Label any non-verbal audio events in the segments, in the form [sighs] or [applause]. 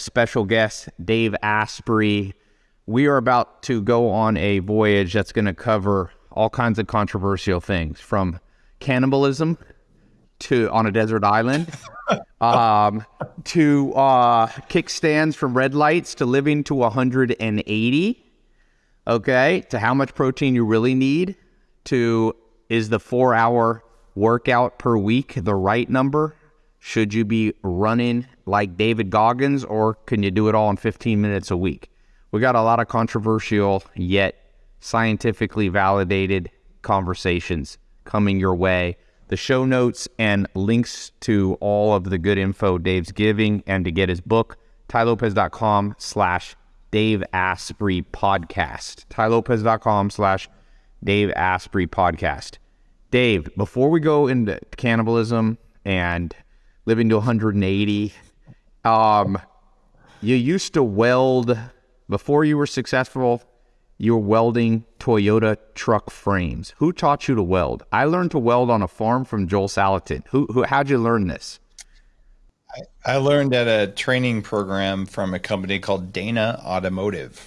special guest, Dave Asprey. We are about to go on a voyage that's going to cover all kinds of controversial things from cannibalism to on a desert island [laughs] um, to uh, kickstands from red lights to living to 180 okay to how much protein you really need to is the four hour workout per week the right number should you be running like david goggins or can you do it all in 15 minutes a week we got a lot of controversial yet scientifically validated conversations coming your way the show notes and links to all of the good info Dave's giving and to get his book, tailopez.com slash Dave Asprey podcast. tailopez.com slash Dave Asprey podcast. Dave, before we go into cannibalism and living to 180, um, you used to weld before you were successful you were welding Toyota truck frames. Who taught you to weld? I learned to weld on a farm from Joel Salatin. Who, who how'd you learn this? I, I learned at a training program from a company called Dana Automotive.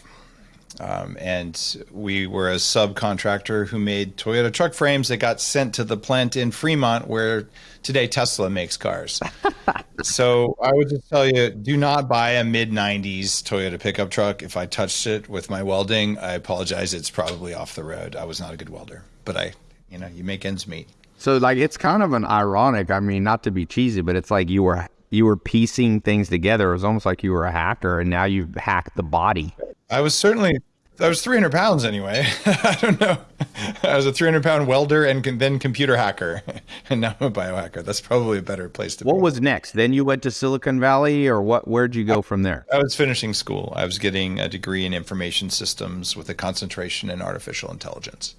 Um, and we were a subcontractor who made Toyota truck frames that got sent to the plant in Fremont where today Tesla makes cars. [laughs] so I would just tell you do not buy a mid 90s Toyota pickup truck. If I touched it with my welding, I apologize. It's probably off the road. I was not a good welder, but I, you know, you make ends meet. So like it's kind of an ironic, I mean, not to be cheesy, but it's like you were you were piecing things together. It was almost like you were a hacker and now you've hacked the body. I was certainly I was 300 pounds anyway. [laughs] I don't know. I was a 300 pound welder and then computer hacker, [laughs] and now I'm a biohacker. That's probably a better place to what be. What was next? Then you went to Silicon Valley, or what? Where'd you go from there? I was finishing school. I was getting a degree in information systems with a concentration in artificial intelligence,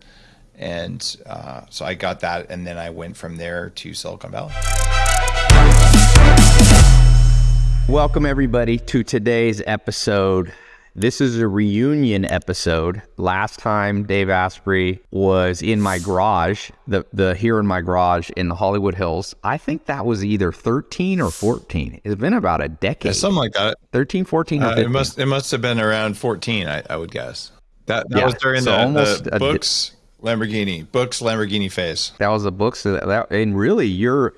and uh, so I got that, and then I went from there to Silicon Valley. Welcome everybody to today's episode this is a reunion episode. Last time Dave Asprey was in my garage, the the here in my garage in the Hollywood Hills. I think that was either 13 or 14. It's been about a decade. Yeah, something like that. 13, 14 uh, it must it must have been around 14, I, I would guess. That that yeah, was during so the, almost the books Lamborghini, books Lamborghini phase. That was the books that, that and really you're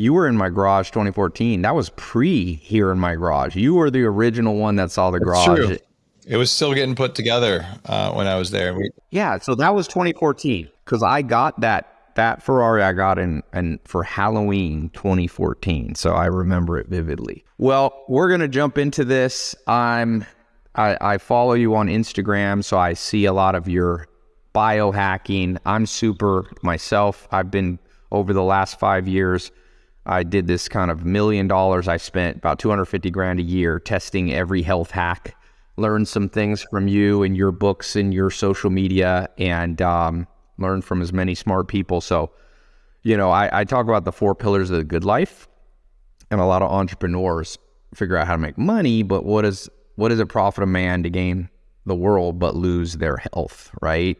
you were in my garage 2014. That was pre here in my garage. You were the original one that saw the garage. True. It was still getting put together uh, when I was there. We- yeah, so that was 2014 because I got that that Ferrari I got in and for Halloween 2014. So I remember it vividly. Well, we're gonna jump into this. I'm I, I follow you on Instagram, so I see a lot of your biohacking. I'm super myself. I've been over the last five years. I did this kind of million dollars. I spent about 250 grand a year testing every health hack learn some things from you and your books and your social media and um, learn from as many smart people. So, you know, I, I talk about the four pillars of the good life, and a lot of entrepreneurs figure out how to make money, but what is what does it profit a man to gain the world but lose their health, right?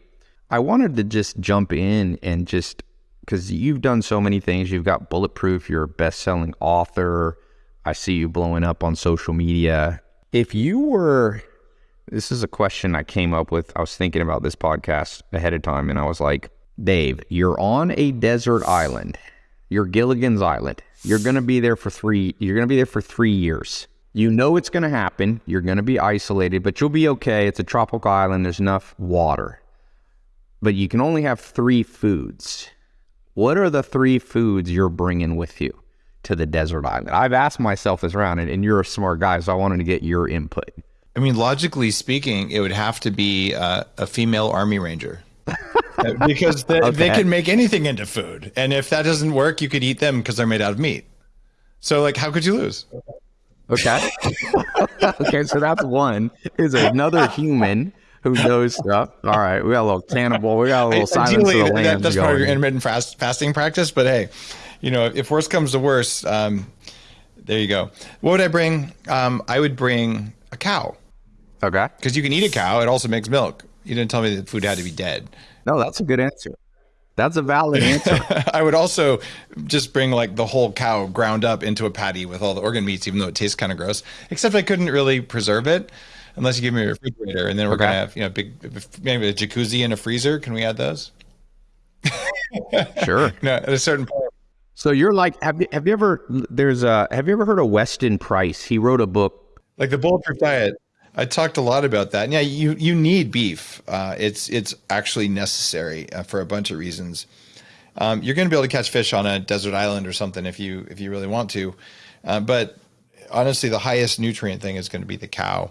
I wanted to just jump in and just because you've done so many things. You've got bulletproof. You're a best-selling author. I see you blowing up on social media. If you were this is a question I came up with. I was thinking about this podcast ahead of time and I was like, Dave, you're on a desert island. You're Gilligan's Island. You're going to be there for 3 you're going to be there for 3 years. You know it's going to happen. You're going to be isolated, but you'll be okay. It's a tropical island. There's enough water. But you can only have 3 foods. What are the 3 foods you're bringing with you to the desert island? I've asked myself this around and, and you're a smart guy, so I wanted to get your input. I mean, logically speaking, it would have to be uh, a female army ranger. [laughs] because they, okay. they can make anything into food. And if that doesn't work, you could eat them because they're made out of meat. So, like, how could you lose? Okay. [laughs] okay, so that's one. Is another [laughs] human who knows [laughs] stuff. All right, we got a little cannibal. We got a little silence Ideally, of the lambs That's going. part of your intermittent fast, fasting practice. But hey, you know, if worst comes to worst, um, there you go. What would I bring? Um, I would bring a cow. Okay. Because you can eat a cow. It also makes milk. You didn't tell me that food had to be dead. No, that's a good answer. That's a valid answer. [laughs] I would also just bring like the whole cow ground up into a patty with all the organ meats, even though it tastes kind of gross. Except I couldn't really preserve it unless you give me a refrigerator, and then we're Okay. gonna have you know big maybe a jacuzzi and a freezer. Can we add those? sure. [laughs] No, at a certain point. So you're like, have you, have you ever, there's a, have you ever heard of Weston Price? He wrote a book. like the bulletproof diet i talked a lot about that and yeah you you need beef uh, it's it's actually necessary uh, for a bunch of reasons um, you're going to be able to catch fish on a desert island or something if you if you really want to uh, but honestly the highest nutrient thing is going to be the cow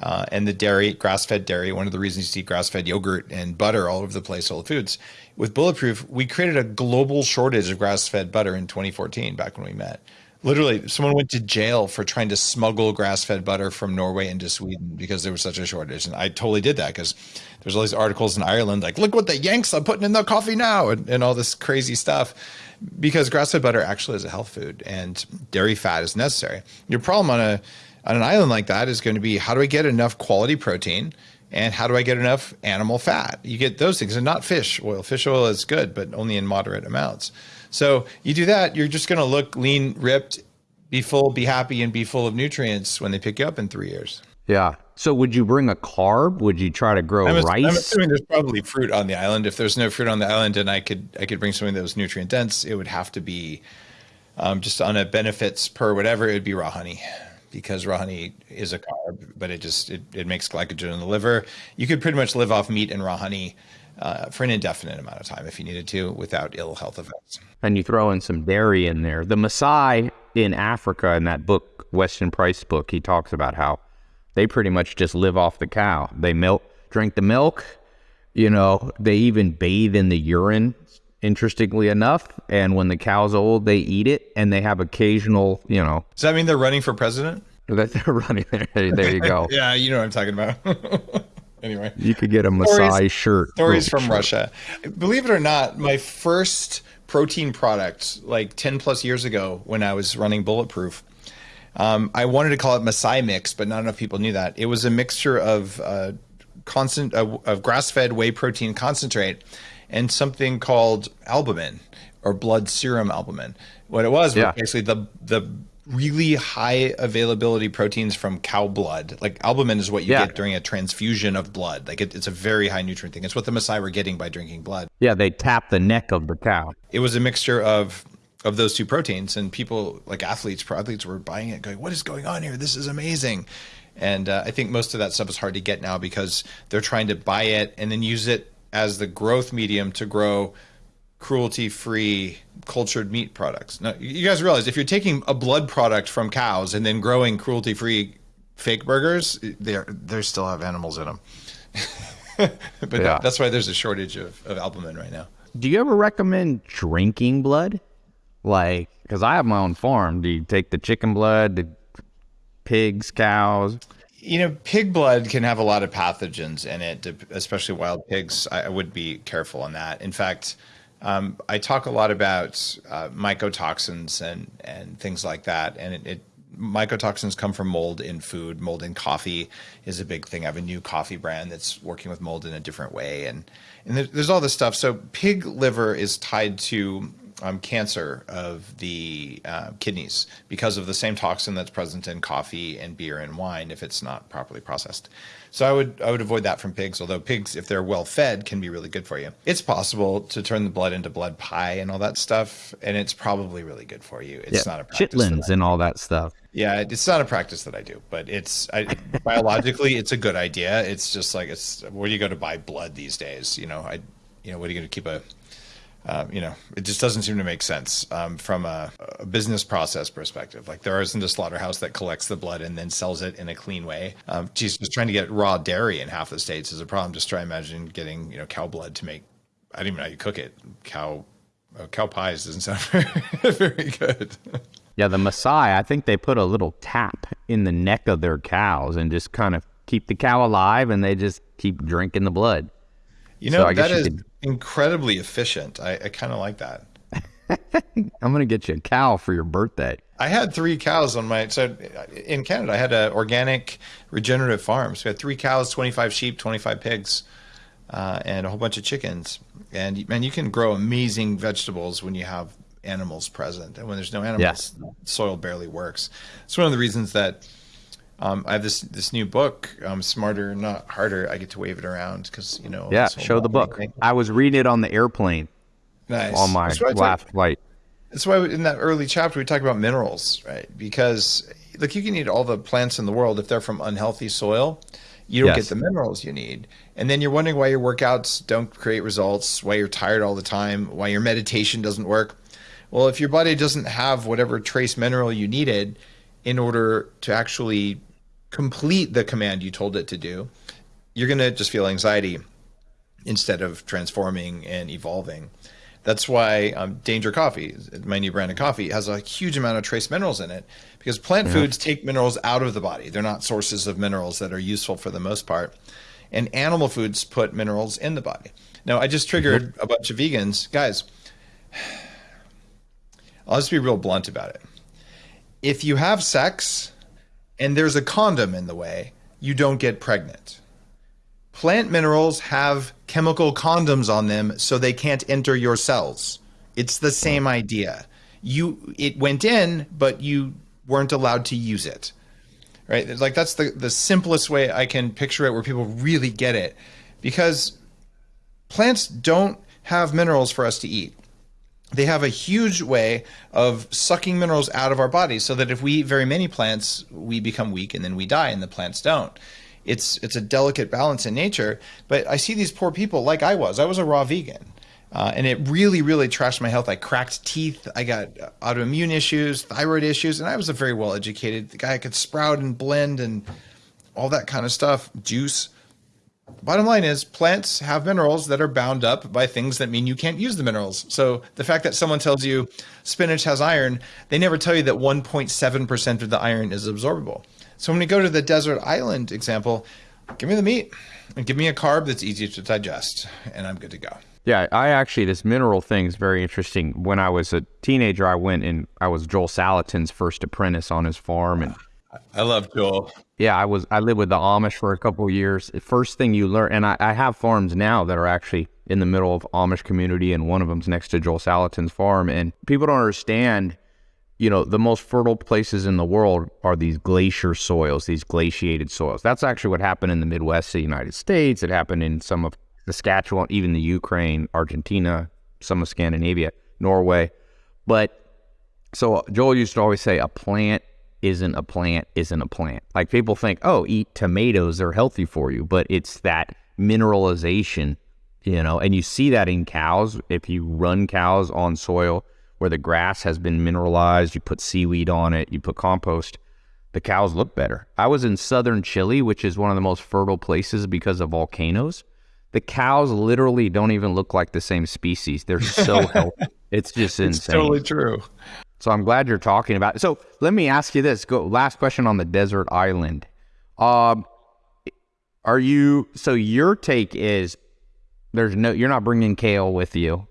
uh, and the dairy grass-fed dairy one of the reasons you see grass-fed yogurt and butter all over the place whole foods with bulletproof we created a global shortage of grass-fed butter in 2014 back when we met Literally, someone went to jail for trying to smuggle grass-fed butter from Norway into Sweden because there was such a shortage. And I totally did that because there's all these articles in Ireland like, look what the Yanks are putting in their coffee now, and, and all this crazy stuff. Because grass-fed butter actually is a health food, and dairy fat is necessary. Your problem on a on an island like that is going to be how do I get enough quality protein and how do I get enough animal fat? You get those things, and not fish oil. Fish oil is good, but only in moderate amounts. So you do that, you're just going to look lean, ripped, be full, be happy, and be full of nutrients when they pick you up in three years. Yeah. So would you bring a carb? Would you try to grow I'm, rice? I'm assuming there's probably fruit on the island. If there's no fruit on the island, and I could I could bring something that was nutrient dense, it would have to be um, just on a benefits per whatever. It would be raw honey because raw honey is a carb, but it just it, it makes glycogen in the liver. You could pretty much live off meat and raw honey uh, for an indefinite amount of time if you needed to without ill health effects. and you throw in some dairy in there. The Maasai in Africa, in that book, Weston Price book, he talks about how they pretty much just live off the cow. They milk, drink the milk. You know, they even bathe in the urine. Interestingly enough, and when the cow's old, they eat it, and they have occasional, you know, Does that mean they're running for president? [laughs] that they're running there. There you go. [laughs] Yeah, you know what I'm talking about. [laughs] anyway, You could get a Maasai Stories- shirt. stories Oh, from shirt. Russia. Believe it or not, my first protein product, like 10 plus years ago when I was running Bulletproof, um, I wanted to call it Masai Mix, but not enough people knew that. It was a mixture of uh, constant uh, of grass-fed whey protein concentrate and something called albumin or blood serum albumin. What it was Yeah. was basically the the really high availability proteins from cow blood. Like albumin is what you Yeah. get during a transfusion of blood. Like it, it's a very high nutrient thing. It's what the Maasai were getting by drinking blood. Yeah, they tap the neck of the cow. It was a mixture of of those two proteins, and people like athletes, pro athletes, were buying it, going, "What is going on here? This is amazing." And uh, I think most of that stuff is hard to get now because they're trying to buy it and then use it as the growth medium to grow cruelty-free cultured meat products. Now, you guys realize if you're taking a blood product from cows and then growing cruelty-free fake burgers, they they still have animals in them. [laughs] but Yeah. that's why there's a shortage of, of albumin right now. Do you ever recommend drinking blood? Like, because I have my own farm. Do you take the chicken blood, the pigs, cows? You know, pig blood can have a lot of pathogens in it, especially wild pigs. I would be careful on that. In fact, um, I talk a lot about uh, mycotoxins and and things like that, and it, it mycotoxins come from mold in food. Mold in coffee is a big thing. I have a new coffee brand that's working with mold in a different way, and and there's all this stuff. So pig liver is tied to um, cancer of the uh, kidneys because of the same toxin that's present in coffee and beer and wine if it's not properly processed. So I would I would avoid that from pigs. Although pigs, if they're well fed, can be really good for you. It's possible to turn the blood into blood pie and all that stuff, and it's probably really good for you. It's not a chitlins and all that stuff. yeah, it's not a practice that I do, but it's I, biologically it's a good idea. It's just like it's where do you go to buy blood these days? You know, I you know what are you going to keep a uh, you know, it just doesn't seem to make sense um, from a, a business process perspective. Like there isn't a slaughterhouse that collects the blood and then sells it in a clean way. Um, geez, just trying to get raw dairy in half the states is a problem. Just try imagine getting you know cow blood to make. I don't even know how you cook it. Cow uh, cow pies doesn't sound [laughs] very, very good. Yeah, the Maasai, I think they put a little tap in the neck of their cows and just kind of keep the cow alive and they just keep drinking the blood. You So know I guess that you is could- incredibly efficient. I, I kind of like that. [laughs] I'm going to get you a cow for your birthday. I had three cows on my so in Canada. I had an organic regenerative farm. So we had three cows, twenty five sheep, twenty five pigs, uh, and a whole bunch of chickens. And man, you can grow amazing vegetables when you have animals present, and when there's no animals, yeah. soil barely works. It's one of the reasons that um, I have this this new book, um, "Smarter Not Harder." I get to wave it around because you know. Yeah, show the book. Thing. I was reading it on the airplane. Nice. On my last flight. That's why in that early chapter we talk about minerals, right? Because look, you can eat all the plants in the world if they're from unhealthy soil, you don't yes. get the minerals you need. And then you're wondering why your workouts don't create results, why you're tired all the time, why your meditation doesn't work. Well, if your body doesn't have whatever trace mineral you needed in order to actually complete the command you told it to do, you're going to just feel anxiety instead of transforming and evolving. That's why um, Danger Coffee, my new brand of coffee, has a huge amount of trace minerals in it because plant yeah. foods take minerals out of the body. They're not sources of minerals that are useful for the most part. And animal foods put minerals in the body. Now, I just triggered mm-hmm. a bunch of vegans. Guys, I'll just be real blunt about it. If you have sex and there's a condom in the way, you don't get pregnant. Plant minerals have chemical condoms on them so they can't enter your cells. It's the same hmm. idea. You it went in, but you weren't allowed to use it. Right? Like that's the the simplest way I can picture it where people really get it. Because plants don't have minerals for us to eat. They have a huge way of sucking minerals out of our bodies so that if we eat very many plants, we become weak and then we die and the plants don't it's it's a delicate balance in nature. But I see these poor people like I was. I was a raw vegan. Uh, and it really, really trashed my health. I cracked teeth. I got autoimmune issues, thyroid issues, and I was a very well educated guy. I could sprout and blend and all that kind of stuff, juice. Bottom line is, plants have minerals that are bound up by things that mean you can't use the minerals. So the fact that someone tells you spinach has iron, they never tell you that 1.7% of the iron is absorbable. So when we go to the desert island example, give me the meat and give me a carb that's easy to digest, and I'm good to go. Yeah, I actually this mineral thing is very interesting. When I was a teenager, I went and I was Joel Salatin's first apprentice on his farm, and I love Joel. Yeah, I was. I lived with the Amish for a couple years. First thing you learn, and I, I, have farms now that are actually in the middle of Amish community, and one of them's next to Joel Salatin's farm. And people don't understand you know, the most fertile places in the world are these glacier soils, these glaciated soils. That's actually what happened in the Midwest of the United States. It happened in some of Saskatchewan, even the Ukraine, Argentina, some of Scandinavia, Norway. But so Joel used to always say, a plant isn't a plant isn't a plant. Like people think, oh, eat tomatoes, they're healthy for you. But it's that mineralization, you know, and you see that in cows. If you run cows on soil, where the grass has been mineralized, you put seaweed on it, you put compost, the cows look better. I was in southern Chile, which is one of the most fertile places because of volcanoes. The cows literally don't even look like the same species. They're so [laughs] healthy. It's just insane. It's totally true. So I'm glad you're talking about it. So let me ask you this. Go last question on the desert island. Um, are you so your take is there's no you're not bringing kale with you.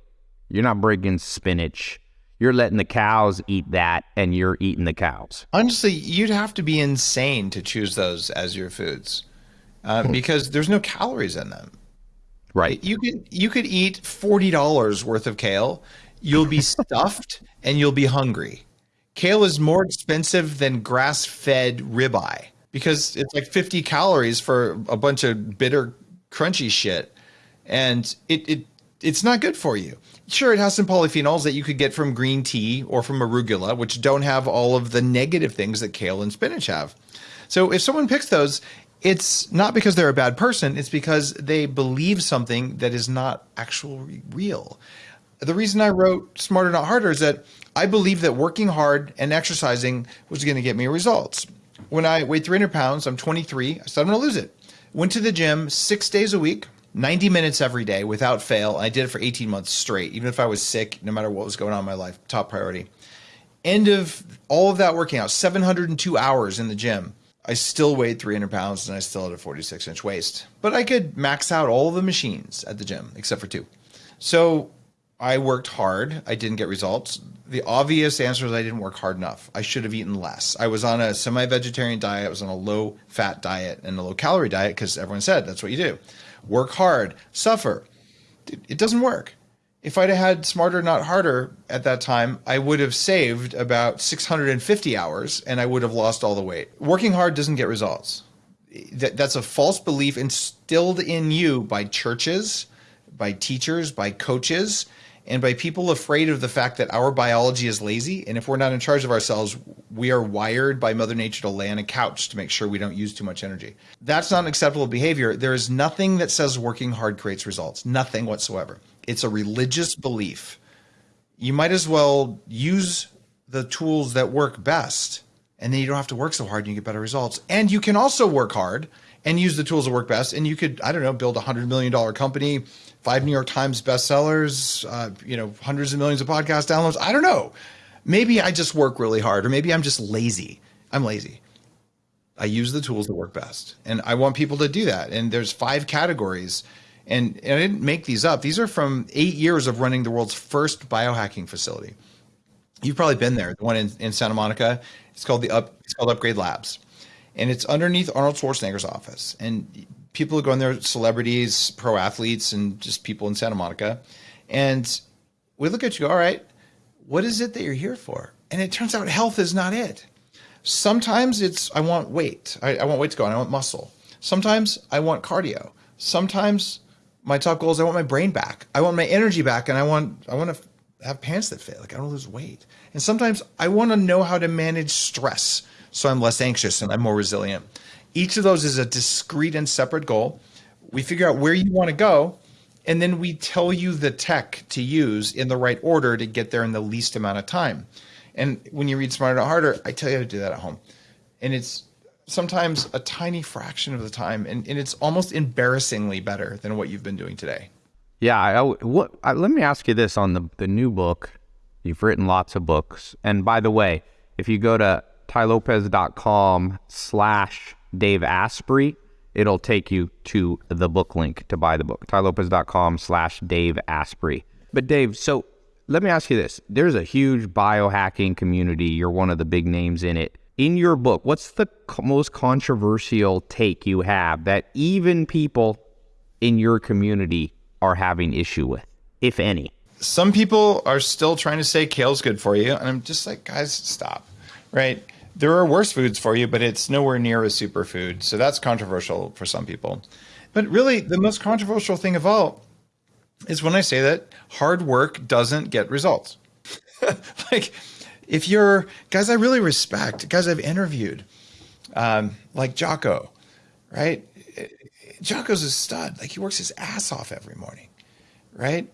You're not bringing spinach you're letting the cows eat that and you're eating the cows. Honestly, you'd have to be insane to choose those as your foods uh, hmm. because there's no calories in them. Right. You could you could eat forty dollars worth of kale. You'll be stuffed and you'll be hungry. Kale is more expensive than grass-fed ribeye because it's like 50 calories for a bunch of bitter, crunchy shit, and it it it's not good for you. Sure, it has some polyphenols that you could get from green tea or from arugula, which don't have all of the negative things that kale and spinach have. So if someone picks those, it's not because they're a bad person, it's because they believe something that is not actually real. The reason I wrote Smarter Not Harder is that I believe that working hard and exercising was going to get me results. When I weighed 300 pounds, I'm 23, I said I'm going to lose it. Went to the gym six days a week, 90 minutes every day without fail. I did it for 18 months straight, even if I was sick, no matter what was going on in my life, top priority. End of all of that working out, 702 hours in the gym. I still weighed 300 pounds and I still had a 46 inch waist. But I could max out all the machines at the gym except for two. So I worked hard. I didn't get results. The obvious answer is I didn't work hard enough. I should have eaten less. I was on a semi vegetarian diet. I was on a low fat diet and a low calorie diet because everyone said that's what you do work hard, suffer. it doesn't work. If I'd have had smarter, not harder at that time, I would have saved about 650 hours and I would have lost all the weight. Working hard doesn't get results. That, that's a false belief instilled in you by churches, by teachers, by coaches, and by people afraid of the fact that our biology is lazy. And if we're not in charge of ourselves, we are wired by Mother Nature to lay on a couch to make sure we don't use too much energy. That's not an acceptable behavior. There is nothing that says working hard creates results, nothing whatsoever. It's a religious belief. You might as well use the tools that work best, and then you don't have to work so hard and you get better results. And you can also work hard and use the tools that work best. And you could, I don't know, build a hundred million dollar company, five New York Times bestsellers, uh, you know, hundreds of millions of podcast downloads. I don't know. Maybe I just work really hard, or maybe I'm just lazy. I'm lazy. I use the tools that work best, and I want people to do that. And there's five categories, and, and I didn't make these up. These are from eight years of running the world's first biohacking facility. You've probably been there, the one in, in Santa Monica. It's called the up. It's called Upgrade Labs and it's underneath Arnold Schwarzenegger's office. And people go in there, celebrities, pro athletes, and just people in Santa Monica. And we look at you, all right, what is it that you're here for? And it turns out health is not it. Sometimes it's I want weight. I, I want weight to go on. I want muscle. Sometimes I want cardio. Sometimes my top goal is I want my brain back. I want my energy back, and I want I want to have pants that fit. Like I don't lose weight. And sometimes I want to know how to manage stress so I'm less anxious and I'm more resilient. Each of those is a discrete and separate goal. We figure out where you want to go, and then we tell you the tech to use in the right order to get there in the least amount of time. And when you read Smarter Not Harder, I tell you how to do that at home. And it's sometimes a tiny fraction of the time, and, and it's almost embarrassingly better than what you've been doing today. Yeah. I, what, I, let me ask you this on the, the new book. You've written lots of books. And by the way, if you go to tailopez.com slash Dave Asprey, it'll take you to the book link to buy the book. tailopez.com slash Dave Asprey. But Dave, so let me ask you this. There's a huge biohacking community. You're one of the big names in it. In your book, what's the most controversial take you have that even people in your community are having issue with, if any? Some people are still trying to say kale's good for you. And I'm just like, guys, stop. Right? There are worse foods for you, but it's nowhere near a superfood. So that's controversial for some people. But really, the most controversial thing of all is when I say that hard work doesn't get results. [laughs] like, if you're guys, I really respect guys I've interviewed, um, like Jocko, right? Jocko's a stud. Like he works his ass off every morning, right?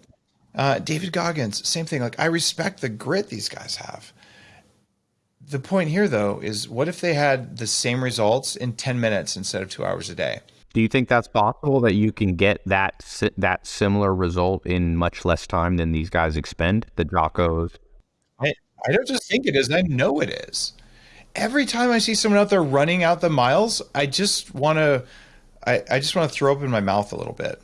Uh, David Goggins, same thing. Like I respect the grit these guys have. The point here, though, is what if they had the same results in 10 minutes instead of two hours a day? Do you think that's possible that you can get that that similar result in much less time than these guys expend? The Jockos. I, I don't just think it is. I know it is. Every time I see someone out there running out the miles, I just want to, I, I just want to throw open my mouth a little bit.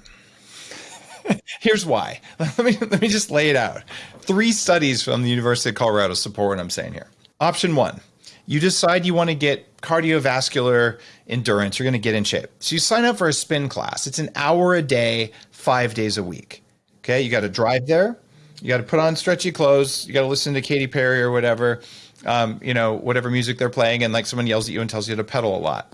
[laughs] Here's why. [laughs] Let me let me just lay it out. Three studies from the University of Colorado support what I'm saying here. Option one, you decide you want to get cardiovascular endurance. You're going to get in shape. So you sign up for a spin class. It's an hour a day, five days a week. Okay. You got to drive there. You got to put on stretchy clothes. You got to listen to Katy Perry or whatever, um, you know, whatever music they're playing. And like someone yells at you and tells you to pedal a lot.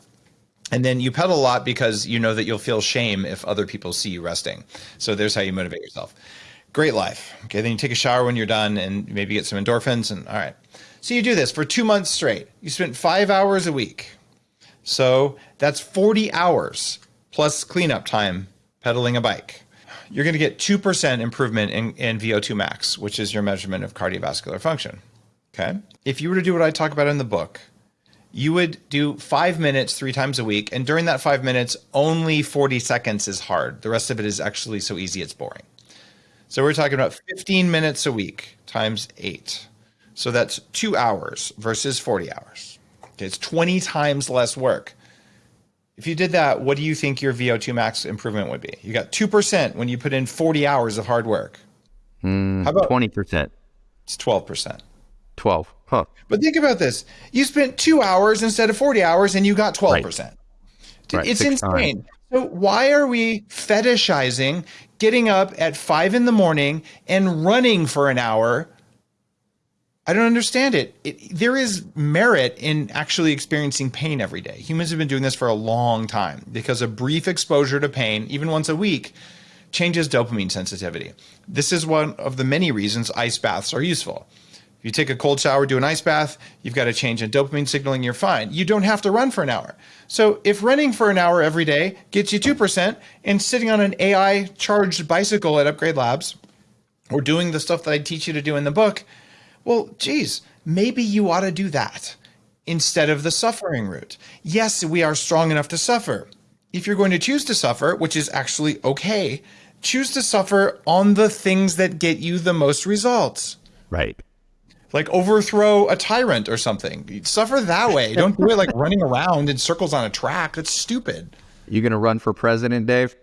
And then you pedal a lot because you know that you'll feel shame if other people see you resting. So there's how you motivate yourself. Great life. Okay. Then you take a shower when you're done and maybe get some endorphins. And all right. So you do this for two months straight. You spent five hours a week. So that's 40 hours plus cleanup time pedaling a bike. You're going to get 2% improvement in, in VO2 max, which is your measurement of cardiovascular function. Okay. If you were to do what I talk about in the book, you would do five minutes three times a week. And during that five minutes, only 40 seconds is hard. The rest of it is actually so easy it's boring. So we're talking about 15 minutes a week times eight. So that's two hours versus 40 hours. Okay, it's 20 times less work. If you did that, what do you think your VO2 max improvement would be? You got 2% when you put in 40 hours of hard work. Mm, How about 20%? It's 12%. 12. Huh. But think about this. You spent two hours instead of 40 hours and you got 12%. Right. Right. It's insane. Times. So why are we fetishizing getting up at five in the morning and running for an hour. I don't understand it. it. There is merit in actually experiencing pain every day. Humans have been doing this for a long time because a brief exposure to pain, even once a week, changes dopamine sensitivity. This is one of the many reasons ice baths are useful. If you take a cold shower, do an ice bath, you've got a change in dopamine signaling, you're fine. You don't have to run for an hour. So if running for an hour every day gets you 2% and sitting on an AI charged bicycle at Upgrade Labs or doing the stuff that I teach you to do in the book, well, geez, maybe you ought to do that instead of the suffering route. Yes, we are strong enough to suffer. If you're going to choose to suffer, which is actually okay, choose to suffer on the things that get you the most results. Right. Like overthrow a tyrant or something. Suffer that way. Don't do it like [laughs] running around in circles on a track. That's stupid. You gonna run for president, Dave?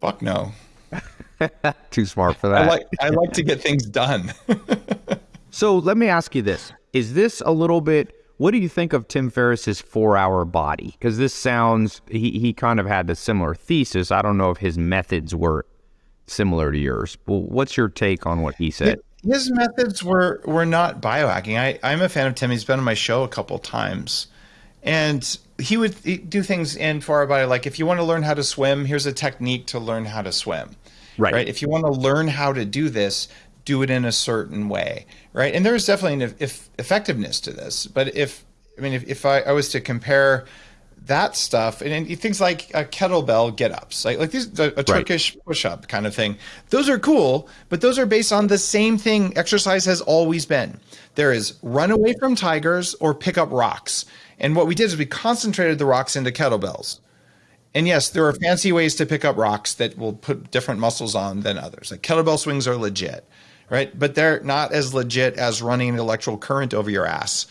Fuck no. [laughs] Too smart for that. I like I like to get things done. [laughs] So let me ask you this. Is this a little bit what do you think of Tim Ferriss's four hour body? Because this sounds he, he kind of had a similar thesis. I don't know if his methods were similar to yours. Well, what's your take on what he said? His methods were were not biohacking. I, I'm a fan of Tim. He's been on my show a couple times. And he would do things in four hour body like if you want to learn how to swim, here's a technique to learn how to swim. Right. right? If you want to learn how to do this, do it in a certain way, right? And there is definitely an if, effectiveness to this. But if I mean, if, if I, I was to compare that stuff and, and things like a kettlebell get ups, like like these a, a Turkish right. push up kind of thing, those are cool. But those are based on the same thing. Exercise has always been. There is run away from tigers or pick up rocks. And what we did is we concentrated the rocks into kettlebells. And yes, there are fancy ways to pick up rocks that will put different muscles on than others. Like kettlebell swings are legit right? But they're not as legit as running an electrical current over your ass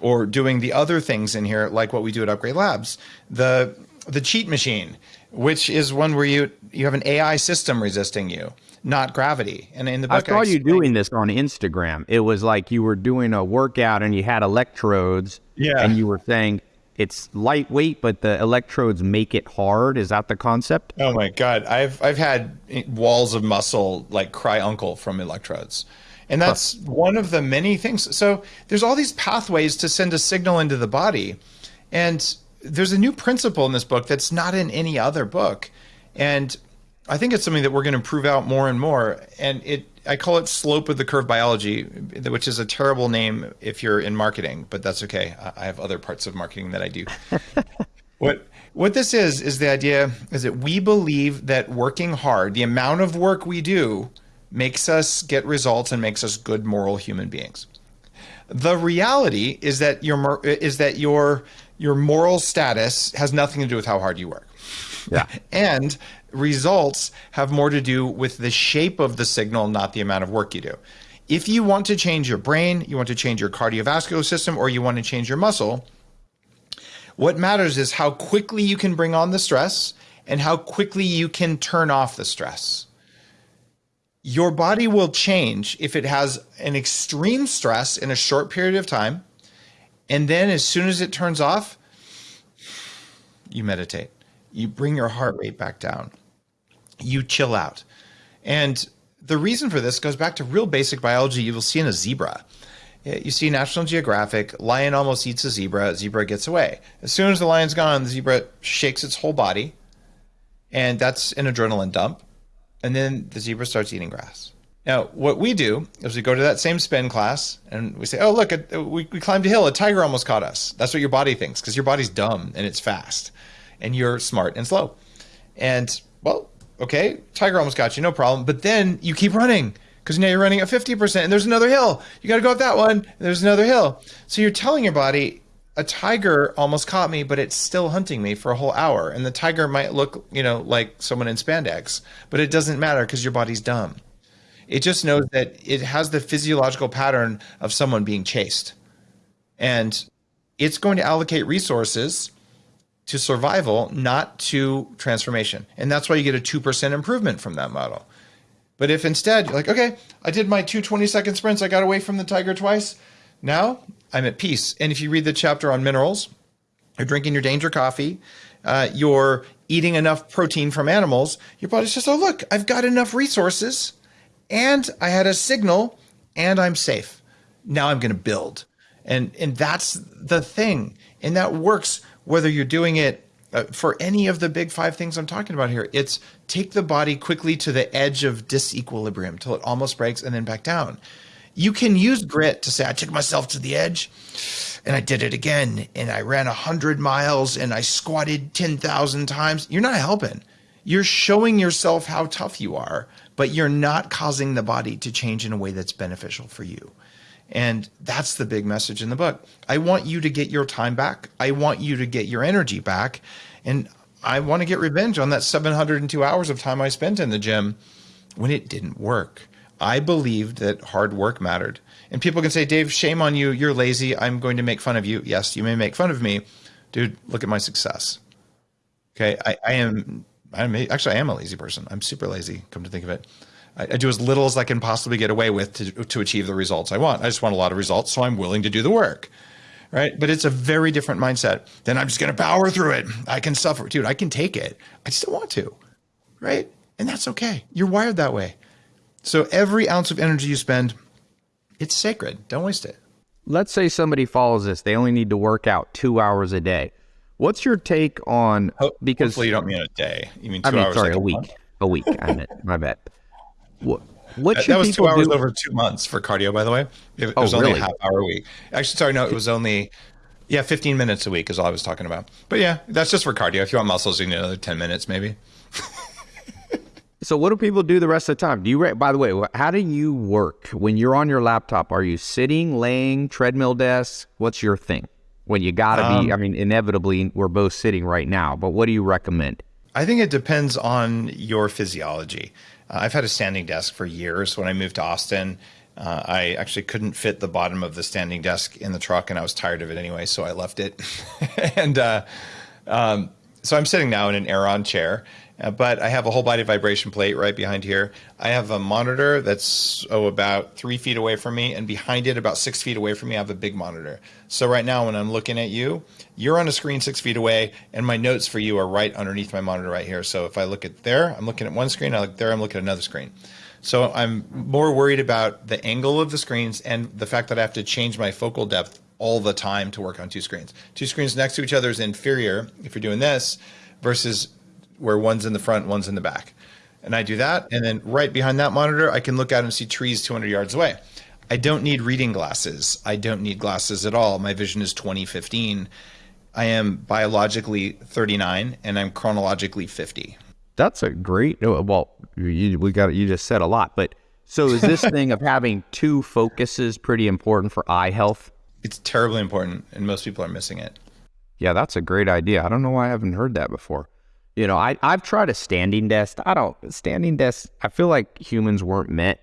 or doing the other things in here, like what we do at Upgrade Labs. The the cheat machine, which is one where you you have an AI system resisting you, not gravity. And in the book, I saw I you doing this on Instagram. It was like you were doing a workout and you had electrodes, yeah, and you were saying it's lightweight, but the electrodes make it hard. Is that the concept? Oh my god, I've I've had walls of muscle like cry uncle from electrodes. And that's huh. one of the many things. So there's all these pathways to send a signal into the body. And there's a new principle in this book that's not in any other book. And I think it's something that we're going to prove out more and more. And it I call it slope of the curve biology, which is a terrible name if you're in marketing, but that's okay. I have other parts of marketing that I do. [laughs] what what this is is the idea is that we believe that working hard, the amount of work we do, makes us get results and makes us good moral human beings. The reality is that your is that your your moral status has nothing to do with how hard you work. Yeah. [laughs] and results have more to do with the shape of the signal, not the amount of work you do. If you want to change your brain, you want to change your cardiovascular system, or you want to change your muscle, what matters is how quickly you can bring on the stress and how quickly you can turn off the stress. Your body will change if it has an extreme stress in a short period of time. And then as soon as it turns off, you meditate. You bring your heart rate back down you chill out. And the reason for this goes back to real basic biology you will see in a zebra. Eh, you see National Geographic, lion almost eats a zebra, zebra gets away. As soon as the lion's gone, the zebra shakes its whole body, and that's an adrenaline dump. And then the zebra starts eating grass. Now, what we do is we go to that same spin class and we say, oh, look, uh, we, we climbed a hill, a tiger almost caught us. That's what your body thinks because your body's dumb and it's fast, and you're smart and slow. And, well, Okay, tiger almost got you, no problem. But then you keep running because now you're running at 50% and there's another hill. You got to go up that one. there's another hill. So you're telling your body, a tiger almost caught me, but it's still hunting me for a whole hour. And the tiger might look, you know, like someone in spandex, but it doesn't matter because your body's dumb. It just knows that it has the physiological pattern of someone being chased. And it's going to allocate resources to survival, not to transformation. And that's why you get a 2% improvement from that model. But if instead you're like, okay, I did my two 20 second sprints, I got away from the tiger twice, now I'm at peace. And if you read the chapter on minerals, you're drinking your danger coffee, uh, you're eating enough protein from animals, your body says, oh, look, I've got enough resources and I had a signal and I'm safe. Now I'm going to build. And, and that's the thing. And that works whether you're doing it uh, for any of the big five things I'm talking about here. It's take the body quickly to the edge of disequilibrium till it almost breaks and then back down. You can use grit to say, I took myself to the edge and I did it again. And I ran 100 miles and I squatted 10,000 times. You're not helping. You're showing yourself how tough you are, but you're not causing the body to change in a way that's beneficial for you. And that's the big message in the book. I want you to get your time back. I want you to get your energy back. And I want to get revenge on that 702 hours of time I spent in the gym when it didn't work. I believed that hard work mattered. And people can say, Dave, shame on you. You're lazy. I'm going to make fun of you. Yes, you may make fun of me. Dude, look at my success. Okay. I, I am, I'm actually, I am a lazy person. I'm super lazy, come to think of it. I, I do as little as I can possibly get away with to, to achieve the results I want. I just want a lot of results. So I'm willing to do the work. Right. But it's a very different mindset. Then I'm just going to power through it. I can suffer. Dude, I can take it. I just don't want to. Right. And that's okay. You're wired that way. So every ounce of energy you spend, it's sacred. Don't waste it. Let's say somebody follows this. They only need to work out two hours a day. What's your take on because hopefully you don't mean a day. You mean two I mean, hours? Sorry, like a, week. Month? A week. I meant my bad. What what that, should that was people two hours do? over two months for cardio, by the way. It, Oh, was only really? a half hour a week. Actually, sorry, no, it was only yeah, 15 minutes a week is all I was talking about. But yeah, that's just for cardio. If you want muscles, you need another 10 minutes maybe. So what do people do the rest of the time? Do you by the way, how do you work when you're on your laptop? Are you sitting, laying, treadmill desk? What's your thing? When you got to Um, be I mean inevitably we're both sitting right now, but what do you recommend? I think it depends on your physiology. Uh, I've had a standing desk for years. When I moved to Austin, uh, I actually couldn't fit the bottom of the standing desk in the truck, and I was tired of it anyway, so I left it. [laughs] and uh, um, so I'm sitting now in an Aeron chair, uh, but I have a whole body vibration plate right behind here. I have a monitor that's oh about three feet away from me, and behind it, about six feet away from me, I have a big monitor. So right now, when I'm looking at you, you're on a screen six feet away, and my notes for you are right underneath my monitor right here. So if I look at there, I'm looking at one screen. I look there, I'm looking at another screen. So I'm more worried about the angle of the screens and the fact that I have to change my focal depth all the time to work on two screens. Two screens next to each other is inferior if you're doing this versus where one's in the front, one's in the back. And I do that. And then right behind that monitor, I can look out and see trees 200 yards away. I don't need reading glasses. I don't need glasses at all. My vision is 2015. I am biologically 39 and I'm chronologically 50. That's a great oh, well, you, we got you just said a lot, but so is this [laughs] thing of having two focuses pretty important for eye health? It's terribly important, and most people are missing it. Yeah, that's a great idea. I don't know why I haven't heard that before. You know, I I've tried a standing desk. I don't standing desk. I feel like humans weren't meant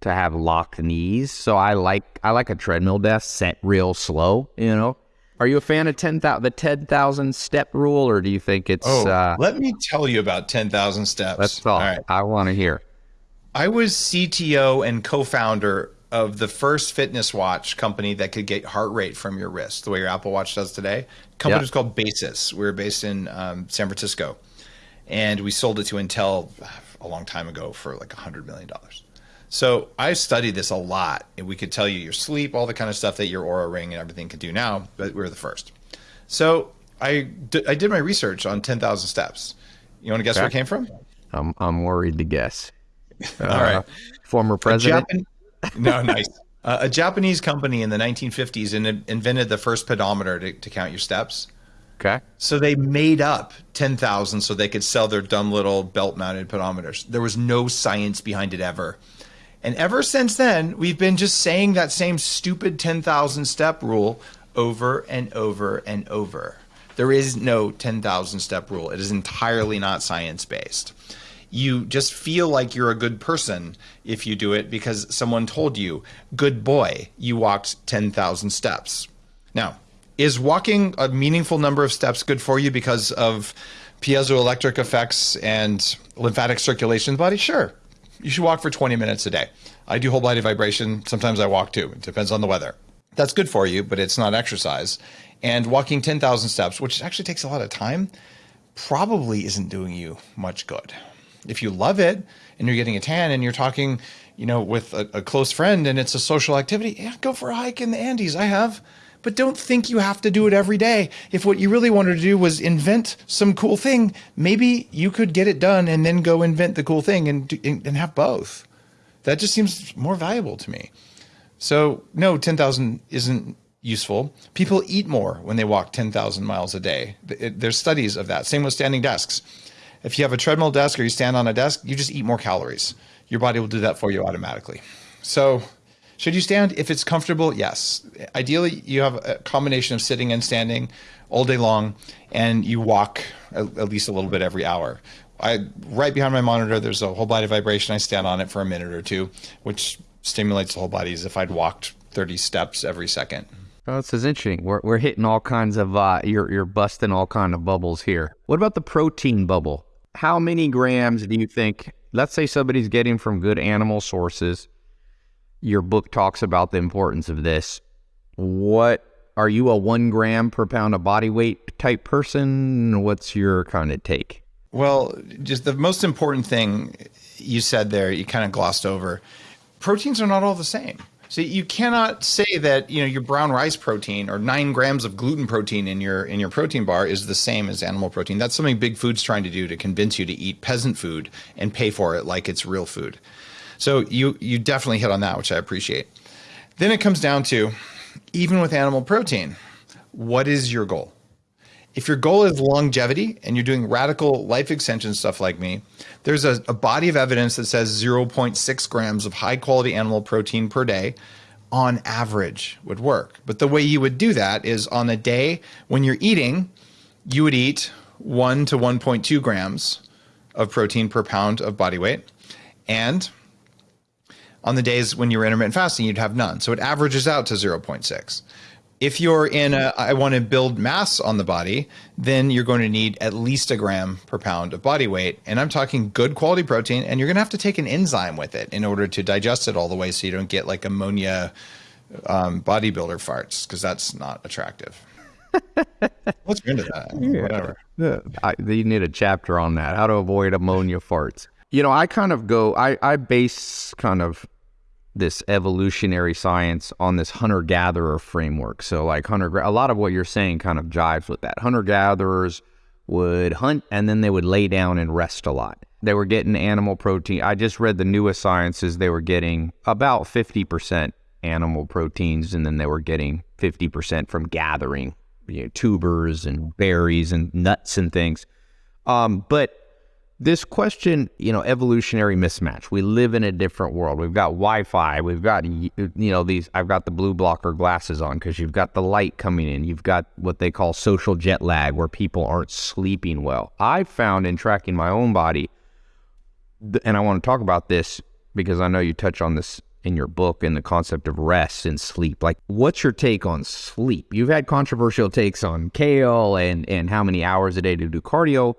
to have locked knees, so I like I like a treadmill desk set real slow. You know, are you a fan of ten thousand the ten thousand step rule, or do you think it's? Oh, uh, let me tell you about 10,000 steps. let's talk. All right. I want to hear. I was CTO and co founder of the first fitness watch company that could get heart rate from your wrist, the way your Apple Watch does today. company Yeah. was called Basis. We were based in um, San Francisco. And we sold it to Intel a long time ago for like a $100 million. So I studied this a lot. And we could tell you your sleep, all the kind of stuff that your Oura Ring and everything could do now, but we were the first. So I, d- I did my research on 10,000 steps. You want to guess where it came from? I'm I'm worried to guess. [laughs] All right. Uh, former president. Japan- [laughs] no, nice. Uh, a Japanese company in the 1950s in, invented the first pedometer to, to count your steps. Okay. So they made up 10,000 so they could sell their dumb little belt mounted pedometers. There was no science behind it ever. And ever since then, we've been just saying that same stupid 10,000 step rule over and over and over. There is no 10,000 step rule, it is entirely not science based. You just feel like you're a good person if you do it because someone told you, good boy, you walked 10,000 steps. Now, is walking a meaningful number of steps good for you because of piezoelectric effects and lymphatic circulation in the body? Sure. You should walk for 20 minutes a day. I do whole body vibration. Sometimes I walk too. It depends on the weather. That's good for you, but it's not exercise. And walking 10,000 steps, which actually takes a lot of time, probably isn't doing you much good. If you love it and you're getting a tan and you're talking, you know, with a, a close friend and it's a social activity, yeah, go for a hike in the Andes. I have but don't think you have to do it every day. If what you really wanted to do was invent some cool thing, maybe you could get it done and then go invent the cool thing and and have both. That just seems more valuable to me. So no, ten thousand isn't useful. People eat more when they walk ten thousand miles a day. There's studies of that. Same with standing desks. If you have a treadmill desk or you stand on a desk, you just eat more calories. Your body will do that for you automatically. So should you stand if it's comfortable? Yes. Ideally, you have a combination of sitting and standing all day long, and you walk at, least a little bit every hour. I right behind my monitor, there's a whole body vibration. I stand on it for a minute or two, which stimulates the whole body as if I'd walked 30 steps every second. Oh, this is interesting. We're, we're hitting all kinds of uh, you're you're busting all kind of bubbles here. What about the protein bubble? How many grams do you think? Let's say somebody's getting from good animal sources your book talks about the importance of this. What are you a one gram per pound of body weight type person? What's your kind of take? Well, just the most important thing you said there, you kind of glossed over. Proteins are not all the same. So you cannot say that you know your brown rice protein or nine grams of gluten protein in your in your protein bar is the same as animal protein. That's something Big Food's trying to do to convince you to eat peasant food and pay for it like it's real food. So you you definitely hit on that, which I appreciate. Then it comes down to even with animal protein, what is your goal? If your goal is longevity and you're doing radical life extension stuff like me, there's a, a body of evidence that says 0.6 grams of high quality animal protein per day on average would work. But the way you would do that is on a day when you're eating, you would eat 1 to 1.2 grams of protein per pound of body weight. And on the days when you're intermittent fasting, you'd have none. So it averages out to 0.6. If you're in a, I want to build mass on the body, then you're going to need at least a gram per pound of body weight. And I'm talking good quality protein, and you're going to have to take an enzyme with it in order to digest it all the way so you don't get like ammonia um, bodybuilder farts, because that's not attractive. [laughs] Let's get into that. Yeah. Whatever. I, you need a chapter on that. How to avoid ammonia farts. You know, I kind of go, I, I base kind of this evolutionary science on this hunter gatherer framework. So, like hunter, a lot of what you're saying kind of jives with that. Hunter gatherers would hunt and then they would lay down and rest a lot. They were getting animal protein. I just read the newest sciences, they were getting about 50% animal proteins and then they were getting 50% from gathering you know, tubers and berries and nuts and things. Um, but this question, you know, evolutionary mismatch. We live in a different world. We've got Wi-Fi. We've got, you know, these. I've got the blue blocker glasses on because you've got the light coming in. You've got what they call social jet lag, where people aren't sleeping well. I've found in tracking my own body, and I want to talk about this because I know you touch on this in your book and the concept of rest and sleep. Like, what's your take on sleep? You've had controversial takes on kale and and how many hours a day to do cardio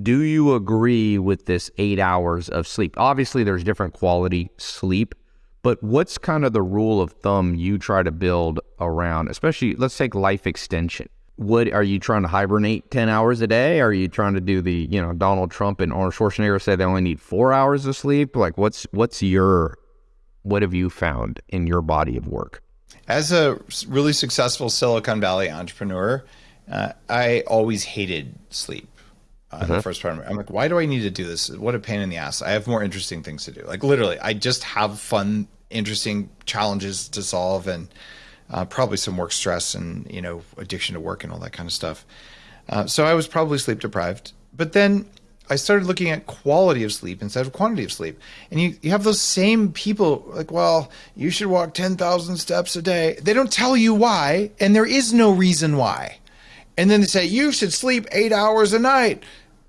do you agree with this eight hours of sleep? Obviously, there's different quality sleep, but what's kind of the rule of thumb you try to build around, especially let's take life extension? What are you trying to hibernate 10 hours a day? Are you trying to do the, you know, Donald Trump and Arnold Schwarzenegger said they only need four hours of sleep? Like, what's what's your what have you found in your body of work? As a really successful Silicon Valley entrepreneur, uh, I always hated sleep uh, the first part. I'm like, why do I need to do this? What a pain in the ass. I have more interesting things to do. Like literally, I just have fun, interesting challenges to solve, and uh, probably some work stress and you know addiction to work and all that kind of stuff. Uh, so I was probably sleep deprived. But then I started looking at quality of sleep instead of quantity of sleep. And you, you have those same people like, well, you should walk 10,000 steps a day. They don't tell you why, and there is no reason why. And then they say, you should sleep eight hours a night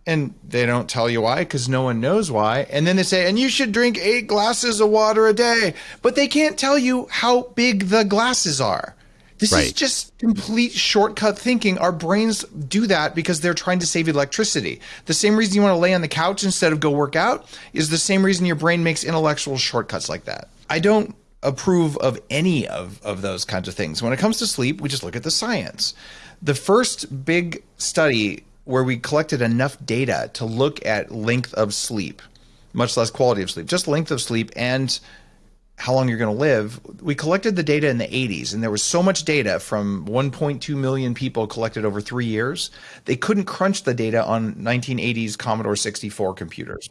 and they don't tell you why because no one knows why. And then they say, and you should drink eight glasses of water a day, but they can't tell you how big the glasses are. This right. is just complete shortcut thinking. Our brains do that because they're trying to save electricity. The same reason you want to lay on the couch instead of go work out is the same reason your brain makes intellectual shortcuts like that. I don't approve of any of, of those kinds of things. When it comes to sleep, we just look at the science. The first big study where we collected enough data to look at length of sleep, much less quality of sleep, just length of sleep and how long you're going to live. We collected the data in the 80s, and there was so much data from 1.2 million people collected over three years. They couldn't crunch the data on 1980s Commodore 64 computers.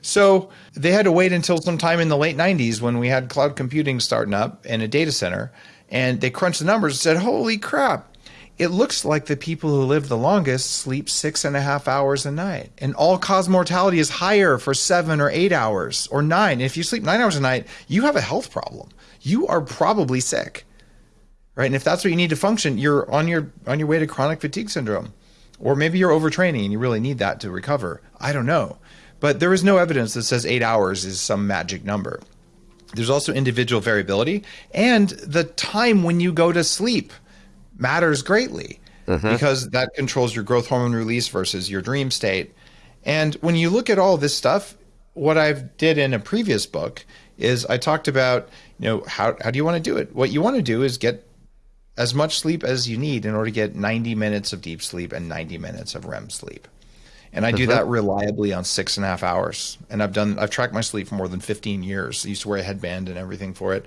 So they had to wait until sometime in the late 90s when we had cloud computing starting up in a data center, and they crunched the numbers and said, "Holy crap!" It looks like the people who live the longest sleep six and a half hours a night. And all cause mortality is higher for seven or eight hours or nine. And If you sleep nine hours a night, you have a health problem. You are probably sick. Right. And if that's what you need to function, you're on your on your way to chronic fatigue syndrome. Or maybe you're overtraining and you really need that to recover. I don't know. But there is no evidence that says eight hours is some magic number. There's also individual variability and the time when you go to sleep matters greatly mm-hmm. because that controls your growth hormone release versus your dream state. And when you look at all this stuff, what I've did in a previous book is I talked about, you know, how, how do you want to do it? What you want to do is get as much sleep as you need in order to get 90 minutes of deep sleep and 90 minutes of REM sleep. And I do that reliably on six and a half hours. And I've done, I've tracked my sleep for more than 15 years. I used to wear a headband and everything for it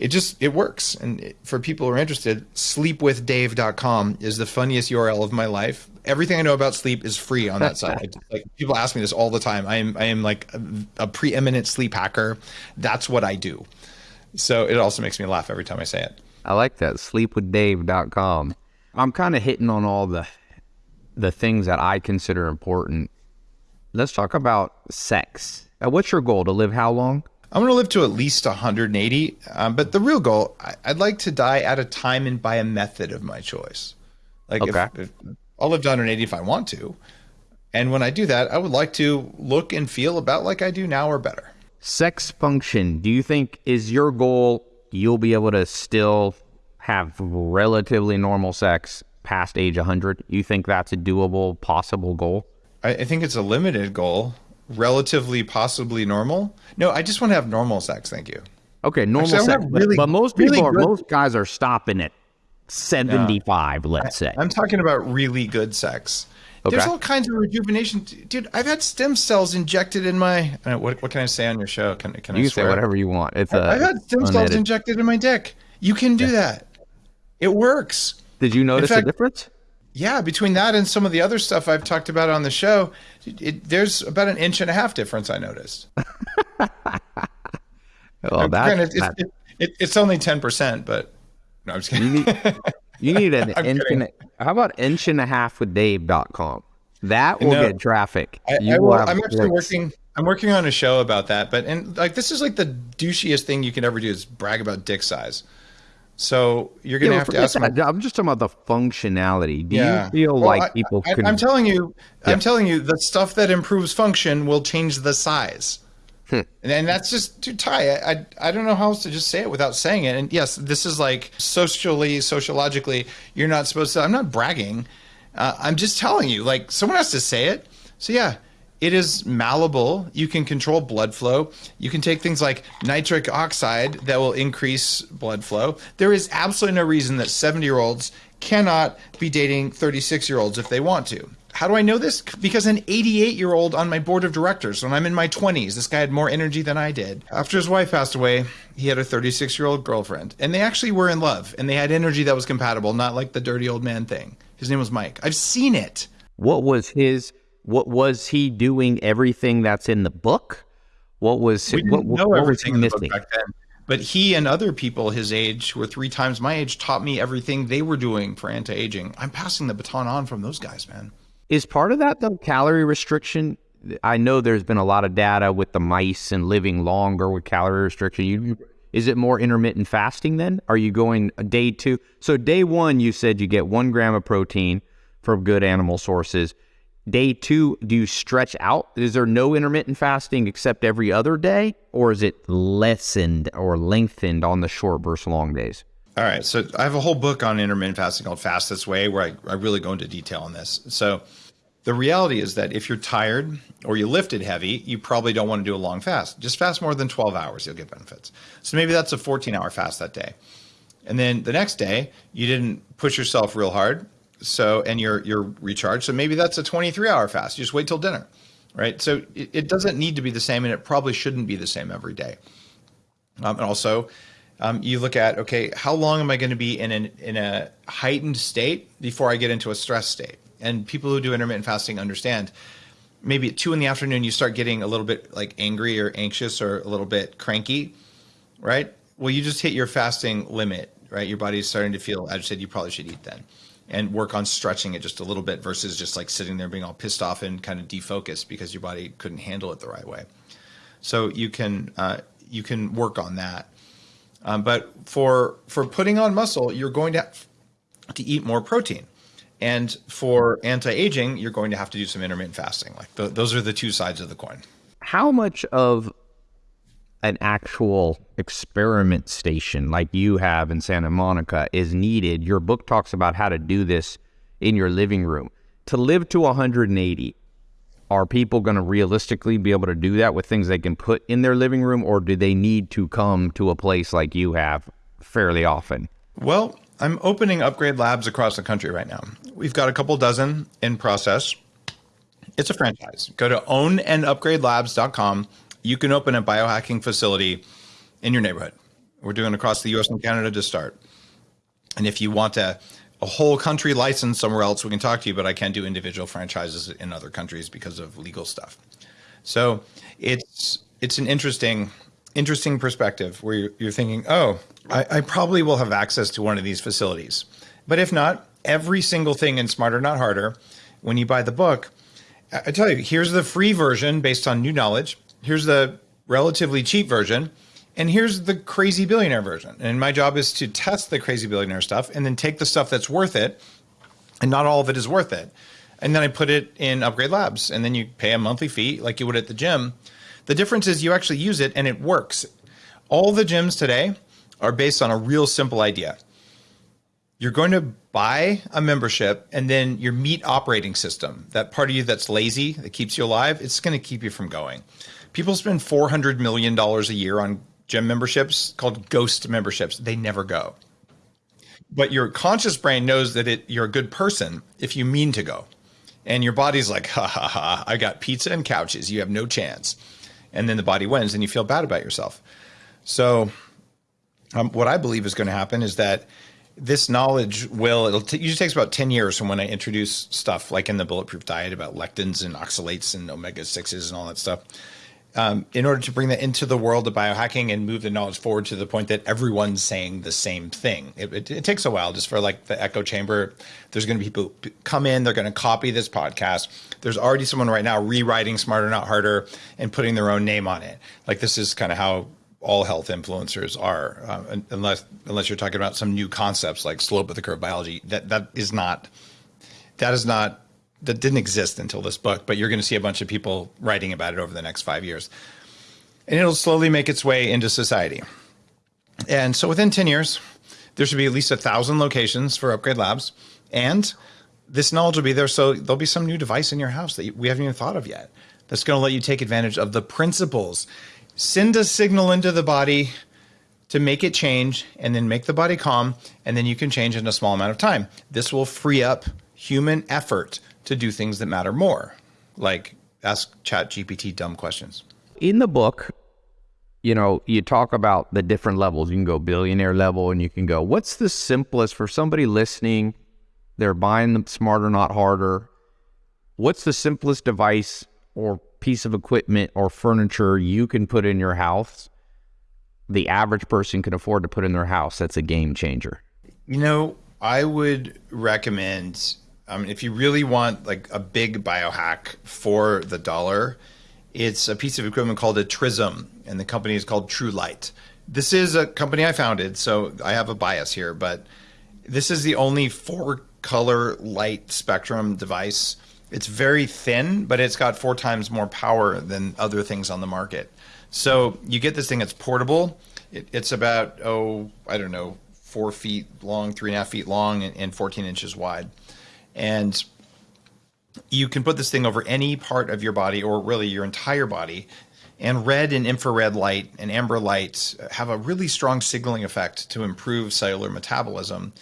it just it works. And it, for people who are interested sleepwithdave.com is the funniest url of my life. Everything i know about sleep is free on that site. [laughs] Like people ask me this all the time. I am i am like a, a preeminent sleep hacker. That's what i do. So it also makes me laugh every time i say it. I like that. sleepwithdave.com i'm kind of hitting on all the the things that i consider important. Let's talk about sex. What's your goal? To live how long I'm going to live to at least 180. Um, but the real goal, I, would like to die at a time and by a method of my choice. Like okay. if, if I'll live to 180 if I want to. And when I do that, I would like to look and feel about like I do now or better. Sex function. Do you think is your goal you'll be able to still have relatively normal sex past age 100? You think that's a doable, possible goal? I, I think it's a limited goal relatively possibly normal. No, I just want to have normal sex. Thank you. Okay, normal Actually, sex. Really, but, most people really are, most guys are stopping at 75, yeah. let's say. I'm talking about really good sex. Okay. There's all kinds of rejuvenation, dude. I've had stem cells injected in my. Uh, what, what can I say on your show? Can, can you I say whatever you want? It's I, have had stem unedited. cells injected in my dick. You can do yeah. that. It works. Did you notice fact, a difference? Yeah, between that and some of the other stuff I've talked about on the show, it, there's about an inch and a half difference I noticed. [laughs] well, that, Granted, it's, it, it, it's only 10%, but no, I'm just kidding. You need, [laughs] you need an [laughs] inch and a, how about inch and a half with Dave.com? That will no, get traffic. I, I will, I'm actually working. I'm working on a show about that, but and like this is like the douchiest thing you can ever do is brag about dick size. So you're going to yeah, have to ask. My, I'm just talking about the functionality. Do yeah. you feel well, like I, people? I, am telling you, yeah. I'm telling you, the stuff that improves function will change the size. Hmm. And, and, that's just too tight. I, I, I don't know how else to just say it without saying it. And yes, this is like socially, sociologically, you're not supposed to. I'm not bragging. Uh, I'm just telling you. Like someone has to say it. So yeah, it is malleable. You can control blood flow. You can take things like nitric oxide that will increase blood flow. There is absolutely no reason that 70 year olds cannot be dating 36 year olds if they want to. How do I know this? Because an 88 year old on my board of directors, when I'm in my 20s, this guy had more energy than I did. After his wife passed away, he had a 36 year old girlfriend, and they actually were in love, and they had energy that was compatible, not like the dirty old man thing. His name was Mike. I've seen it. What was his what was he doing? Everything that's in the book. What was we didn't what, know what everything in the book back then. But he and other people his age, who were three times my age, taught me everything they were doing for anti-aging. I'm passing the baton on from those guys, man. Is part of that the calorie restriction? I know there's been a lot of data with the mice and living longer with calorie restriction. You, is it more intermittent fasting then? Are you going day two? So day one, you said you get one gram of protein from good animal sources. Day two, do you stretch out? Is there no intermittent fasting except every other day, or is it lessened or lengthened on the short versus long days? All right. So I have a whole book on intermittent fasting called Fast This Way, where I, I really go into detail on this. So the reality is that if you're tired or you lifted heavy, you probably don't want to do a long fast. Just fast more than 12 hours, you'll get benefits. So maybe that's a 14 hour fast that day. And then the next day, you didn't push yourself real hard So, and you're you're recharged. So maybe that's a 23 hour fast. You just wait till dinner, right? So it, it doesn't need to be the same, and it probably shouldn't be the same every day. Um, and also, um, you look at okay, how long am I going to be in an in a heightened state before I get into a stress state? And people who do intermittent fasting understand. Maybe at two in the afternoon, you start getting a little bit like angry or anxious or a little bit cranky, right? Well, you just hit your fasting limit, right? Your body's starting to feel agitated. You probably should eat then and work on stretching it just a little bit versus just like sitting there being all pissed off and kind of defocused because your body couldn't handle it the right way. So you can uh, you can work on that. Um, but for for putting on muscle, you're going to have to eat more protein. And for anti-aging, you're going to have to do some intermittent fasting. Like th- those are the two sides of the coin. How much of an actual experiment station like you have in Santa Monica is needed. Your book talks about how to do this in your living room. To live to 180, are people going to realistically be able to do that with things they can put in their living room, or do they need to come to a place like you have fairly often? Well, I'm opening upgrade labs across the country right now. We've got a couple dozen in process. It's a franchise. Go to ownanupgradelabs.com you can open a biohacking facility in your neighborhood. We're doing across the US and Canada to start. And if you want a, a whole country license somewhere else, we can talk to you, but I can't do individual franchises in other countries because of legal stuff. So it's it's an interesting interesting perspective where you're, you're thinking, oh, I, I probably will have access to one of these facilities. But if not, every single thing in Smarter Not Harder, when you buy the book, I tell you, here's the free version based on new knowledge here's the relatively cheap version, and here's the crazy billionaire version. And my job is to test the crazy billionaire stuff and then take the stuff that's worth it, and not all of it is worth it. And then I put it in Upgrade Labs, and then you pay a monthly fee like you would at the gym. The difference is you actually use it and it works. All the gyms today are based on a real simple idea. You're going to buy a membership and then your meat operating system, that part of you that's lazy, that keeps you alive, it's going to keep you from going people spend $400 million a year on gym memberships called ghost memberships. They never go. But your conscious brain knows that it, you're a good person if you mean to go. And your body's like, ha ha ha, I got pizza and couches. You have no chance. And then the body wins and you feel bad about yourself. So, um, what I believe is going to happen is that this knowledge will it'll t- usually takes about 10 years from when i introduce stuff like in the bulletproof diet about lectins and oxalates and omega-6s and all that stuff um, in order to bring that into the world of biohacking and move the knowledge forward to the point that everyone's saying the same thing. It, it, it takes a while just for like the echo chamber. There's going to be people come in, they're going to copy this podcast. There's already someone right now rewriting Smarter Not Harder and putting their own name on it. Like this is kind of how all health influencers are, uh, unless unless you're talking about some new concepts like slope of the curve biology. That that is not that is not that didn't exist until this book, but you're going to see a bunch of people writing about it over the next five years. And it'll slowly make its way into society. And so within 10 years, there should be at least a thousand locations for Upgrade Labs. And this knowledge will be there. So there'll be some new device in your house that we haven't even thought of yet that's going to let you take advantage of the principles. Send a signal into the body to make it change and then make the body calm. And then you can change in a small amount of time. This will free up human effort to do things that matter more, like ask Chat GPT dumb questions. In the book, you know, you talk about the different levels. You can go billionaire level and you can go, what's the simplest for somebody listening? They're buying the smarter, not harder. What's the simplest device or piece of equipment or furniture you can put in your house? The average person can afford to put in their house. That's a game changer. You know, I would recommend um, if you really want like a big biohack for the dollar, it's a piece of equipment called a Trism, and the company is called Truelight. This is a company I founded, so I have a bias here, but this is the only four color light spectrum device. It's very thin, but it's got four times more power than other things on the market. So you get this thing, it's portable. It, it's about, oh, I don't know, four feet long, three and a half feet long, and, and 14 inches wide. And you can put this thing over any part of your body or really your entire body. And red and infrared light and amber light have a really strong signaling effect to improve cellular metabolism.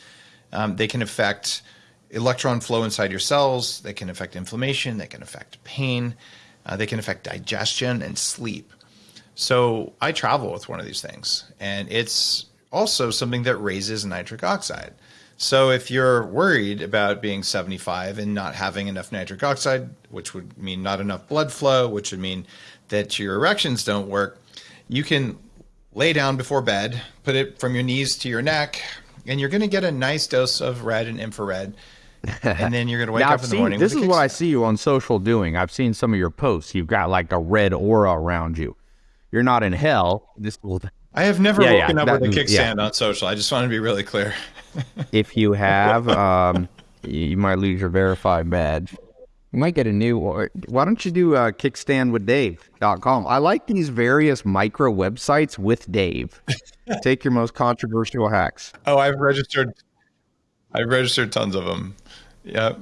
Um, they can affect electron flow inside your cells. They can affect inflammation. They can affect pain. Uh, they can affect digestion and sleep. So I travel with one of these things, and it's also something that raises nitric oxide. So if you're worried about being 75 and not having enough nitric oxide, which would mean not enough blood flow, which would mean that your erections don't work, you can lay down before bed, put it from your knees to your neck, and you're going to get a nice dose of red and infrared. And then you're going to wake Now, up I've in the seen, morning. this is what I see you on social doing. I've seen some of your posts. You've got like a red aura around you. You're not in hell. This will, I have never Yeah, yeah, woken up that- with a yeah. kickstand on social. I just want to be really clear. [laughs] if you have, um, you might lose your verified badge. You might get a new. Or why don't you do uh, kickstandwithdave.com? I like these various micro websites with Dave. [laughs] Take your most controversial hacks. Oh, I've registered. I've registered tons of them. Yep.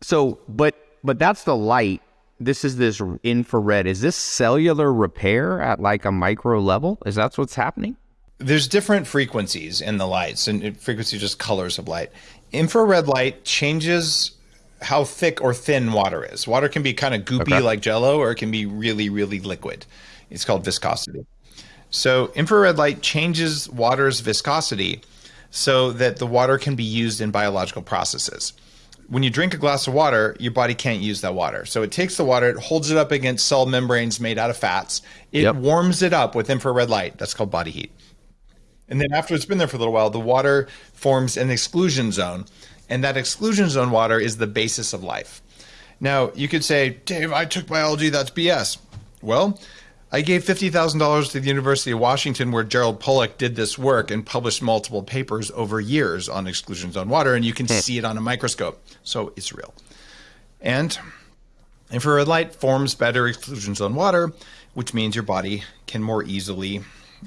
So, but but that's the light. This is this infrared. Is this cellular repair at like a micro level? Is that what's happening? There's different frequencies in the lights, and frequency just colors of light. Infrared light changes how thick or thin water is. Water can be kind of goopy Okay. like jello, or it can be really, really liquid. It's called viscosity. So infrared light changes water's viscosity so that the water can be used in biological processes. When you drink a glass of water, your body can't use that water. So it takes the water, it holds it up against cell membranes made out of fats. It Yep. warms it up with infrared light. That's called body heat. And then after it's been there for a little while, the water forms an exclusion zone. And that exclusion zone water is the basis of life. Now, you could say, Dave, I took biology, that's BS. Well, I gave $50,000 to the University of Washington, where Gerald Pollack did this work and published multiple papers over years on exclusion zone water, and you can hmm. see it on a microscope. So it's real. And infrared light forms better exclusion zone water, which means your body can more easily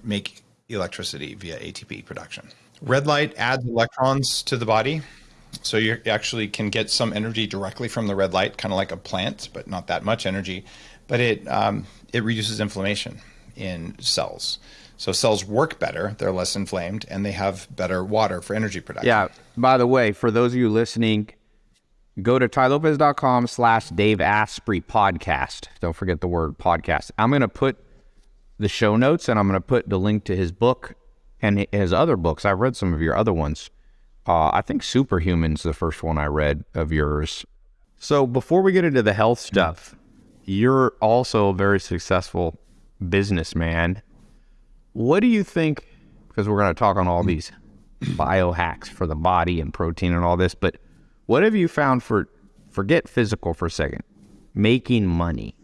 make electricity via ATP production. Red light adds electrons to the body. So you actually can get some energy directly from the red light, kind of like a plant, but not that much energy. But it um, it reduces inflammation in cells. So cells work better; they're less inflamed, and they have better water for energy production. Yeah. By the way, for those of you listening, go to tailopez.com slash Dave Asprey podcast. Don't forget the word podcast. I'm going to put the show notes and I'm going to put the link to his book and his other books. I've read some of your other ones. Uh, I think Superhuman's the first one I read of yours. So before we get into the health stuff, you're also a very successful businessman. What do you think? Because we're going to talk on all these biohacks for the body and protein and all this, but what have you found for forget physical for a second, making money?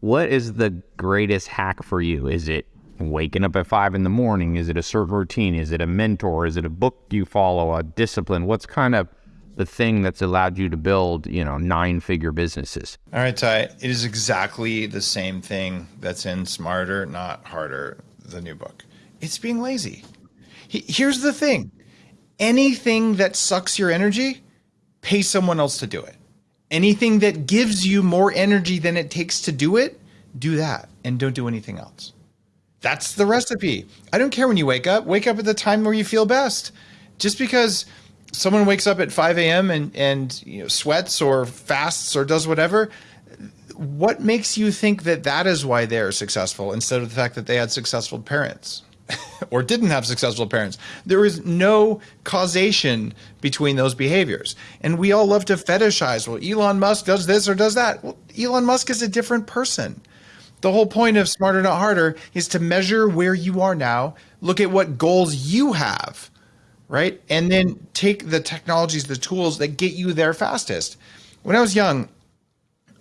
What is the greatest hack for you? Is it waking up at five in the morning? Is it a certain routine? Is it a mentor? Is it a book you follow? A discipline? What's kind of the thing that's allowed you to build, you know, nine figure businesses? All right, Tai. It is exactly the same thing that's in Smarter, Not Harder, the new book. It's being lazy. Here's the thing anything that sucks your energy, pay someone else to do it. Anything that gives you more energy than it takes to do it, do that and don't do anything else. That's the recipe. I don't care when you wake up. Wake up at the time where you feel best. Just because someone wakes up at 5 a.m. and, and you know, sweats or fasts or does whatever, what makes you think that that is why they're successful instead of the fact that they had successful parents [laughs] or didn't have successful parents? There is no causation between those behaviors. And we all love to fetishize, well, Elon Musk does this or does that. Well, Elon Musk is a different person. The whole point of Smarter Not Harder is to measure where you are now, look at what goals you have, right? And then take the technologies, the tools that get you there fastest. When I was young,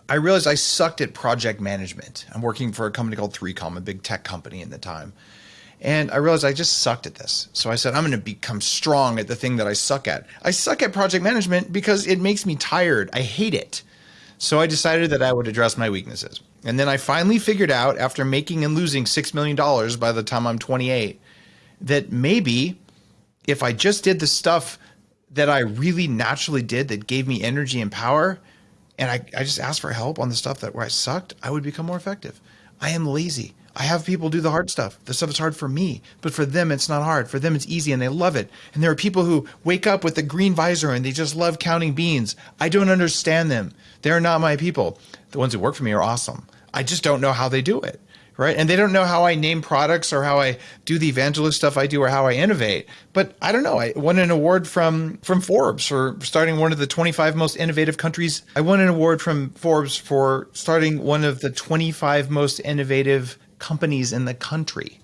I realized I sucked at project management. I'm working for a company called 3Com, a big tech company in the time. And I realized I just sucked at this. So I said, I'm going to become strong at the thing that I suck at. I suck at project management because it makes me tired. I hate it. So I decided that I would address my weaknesses. And then I finally figured out, after making and losing $6 million by the time I'm 28, that maybe if I just did the stuff that I really naturally did that gave me energy and power, and I, I just asked for help on the stuff that where I sucked, I would become more effective. I am lazy. I have people do the hard stuff. The stuff is hard for me, but for them, it's not hard. For them, it's easy and they love it. And there are people who wake up with a green visor and they just love counting beans. I don't understand them. They're not my people. The ones who work for me are awesome. I just don't know how they do it right? And they don't know how I name products or how I do the evangelist stuff I do or how I innovate. But I don't know. I won an award from from Forbes for starting one of the 25 most innovative countries. I won an award from Forbes for starting one of the 25 most innovative companies in the country.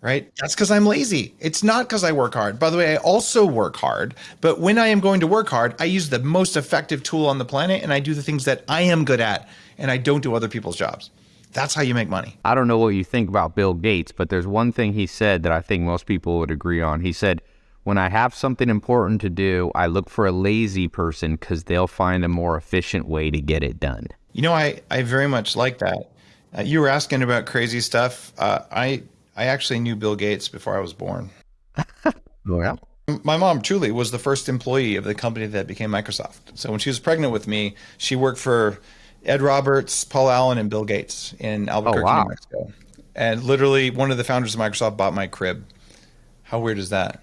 Right? That's because I'm lazy. It's not because I work hard. By the way, I also work hard. But when I am going to work hard, I use the most effective tool on the planet and I do the things that I am good at and I don't do other people's jobs. That's how you make money. I don't know what you think about Bill Gates, but there's one thing he said that I think most people would agree on. He said, when I have something important to do, I look for a lazy person because they'll find a more efficient way to get it done. You know, I, I very much like that. Uh, you were asking about crazy stuff. Uh, I I actually knew Bill Gates before I was born. [laughs] well, my mom truly was the first employee of the company that became Microsoft. So when she was pregnant with me, she worked for Ed Roberts, Paul Allen, and Bill Gates in Albuquerque, oh, wow. New Mexico. And literally, one of the founders of Microsoft bought my crib. How weird is that?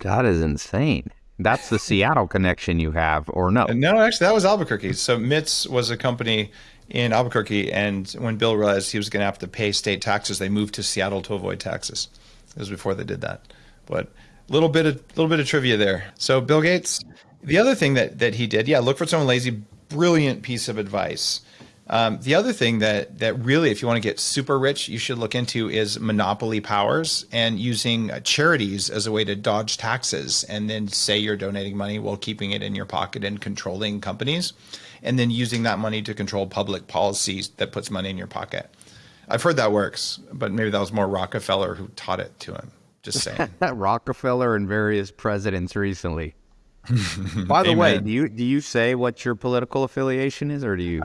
That is insane. That's the Seattle connection you have, or no? No, actually, that was Albuquerque. So MITS was a company in Albuquerque, and when Bill realized he was going to have to pay state taxes, they moved to Seattle to avoid taxes. It was before they did that. But a little bit of little bit of trivia there. So Bill Gates. The other thing that that he did, yeah, look for someone lazy brilliant piece of advice. Um, the other thing that that really, if you want to get super rich, you should look into is monopoly powers and using charities as a way to dodge taxes, and then say you're donating money while keeping it in your pocket and controlling companies, and then using that money to control public policies that puts money in your pocket. I've heard that works, but maybe that was more Rockefeller who taught it to him. Just saying. That [laughs] Rockefeller and various presidents recently. [laughs] By the Amen. way, do you do you say what your political affiliation is, or do you?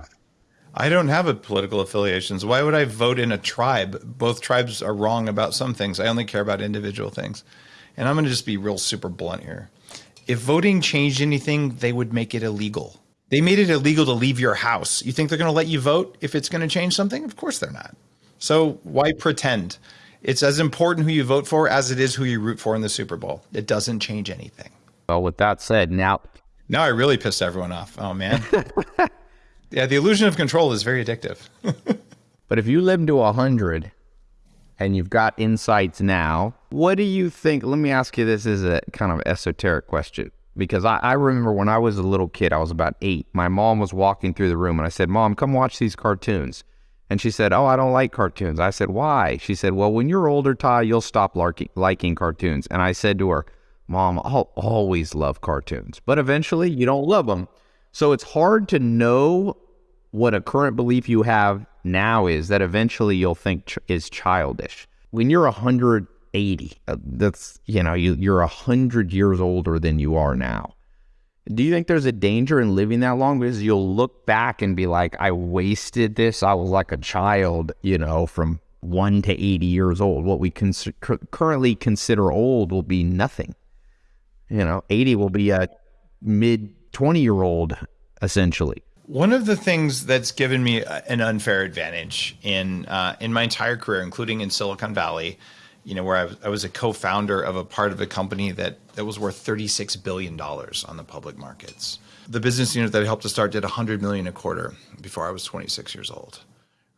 I don't have a political affiliations. Why would I vote in a tribe? Both tribes are wrong about some things. I only care about individual things. And I'm going to just be real super blunt here. If voting changed anything, they would make it illegal. They made it illegal to leave your house. You think they're going to let you vote if it's going to change something? Of course they're not. So why pretend? It's as important who you vote for as it is who you root for in the Super Bowl. It doesn't change anything. Well, with that said, now now I really pissed everyone off. Oh man. [laughs] yeah, the illusion of control is very addictive. [laughs] but if you live to 100 and you've got insights now, what do you think? Let me ask you this is a kind of esoteric question. Because I, I remember when I was a little kid, I was about eight. My mom was walking through the room and I said, Mom, come watch these cartoons. And she said, Oh, I don't like cartoons. I said, Why? She said, Well, when you're older, Tai, you'll stop liking cartoons. And I said to her, Mom, I'll always love cartoons, but eventually you don't love them. So it's hard to know what a current belief you have now is that eventually you'll think ch- is childish. When you're 180, uh, that's, you know, you, you're 100 years older than you are now. Do you think there's a danger in living that long? Because you'll look back and be like, I wasted this. I was like a child, you know, from one to 80 years old. What we cons- currently consider old will be nothing. You know, 80 will be a mid 20 year old essentially. One of the things that's given me an unfair advantage in uh, in my entire career, including in Silicon Valley, you know, where I was, I was a co-founder of a part of a company that that was worth 36 billion dollars on the public markets. The business unit that I helped to start did 100 million a quarter before I was 26 years old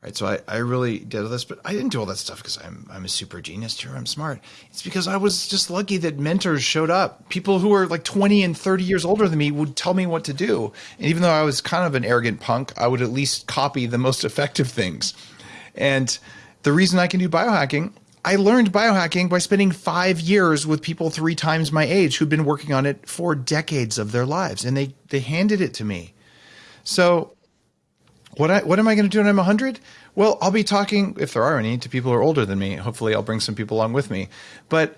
right? So I, I really did all this, but I didn't do all that stuff because I'm I'm a super genius here. I'm smart. It's because I was just lucky that mentors showed up. People who were like 20 and 30 years older than me would tell me what to do. And even though I was kind of an arrogant punk, I would at least copy the most [laughs] effective things. And the reason I can do biohacking, I learned biohacking by spending five years with people three times my age who'd been working on it for decades of their lives, and they they handed it to me. So what I, what am I going to do when I'm 100? Well, I'll be talking, if there are any, to people who are older than me. Hopefully, I'll bring some people along with me. But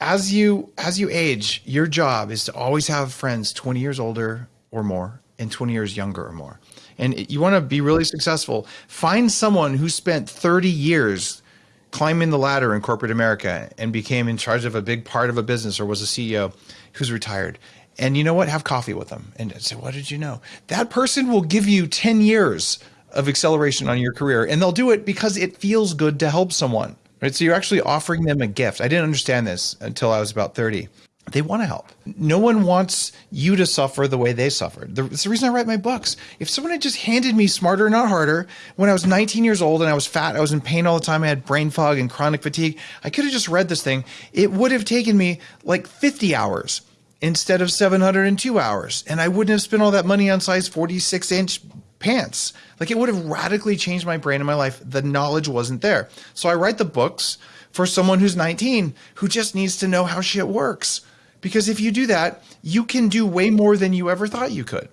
as you as you age, your job is to always have friends 20 years older or more and 20 years younger or more. And you want to be really successful. Find someone who spent 30 years climbing the ladder in corporate America and became in charge of a big part of a business or was a CEO who's retired and you know what? Have coffee with them and say, What did you know? That person will give you 10 years of acceleration on your career. And they'll do it because it feels good to help someone. Right. So you're actually offering them a gift. I didn't understand this until I was about 30. They want to help. No one wants you to suffer the way they suffered. It's the reason I write my books. If someone had just handed me Smarter Not Harder when I was 19 years old and I was fat, I was in pain all the time, I had brain fog and chronic fatigue, I could have just read this thing. It would have taken me like 50 hours instead of 702 hours. And I wouldn't have spent all that money on size 46 inch pants. Like it would have radically changed my brain and my life. The knowledge wasn't there. So I write the books for someone who's 19 who just needs to know how shit works. Because if you do that, you can do way more than you ever thought you could.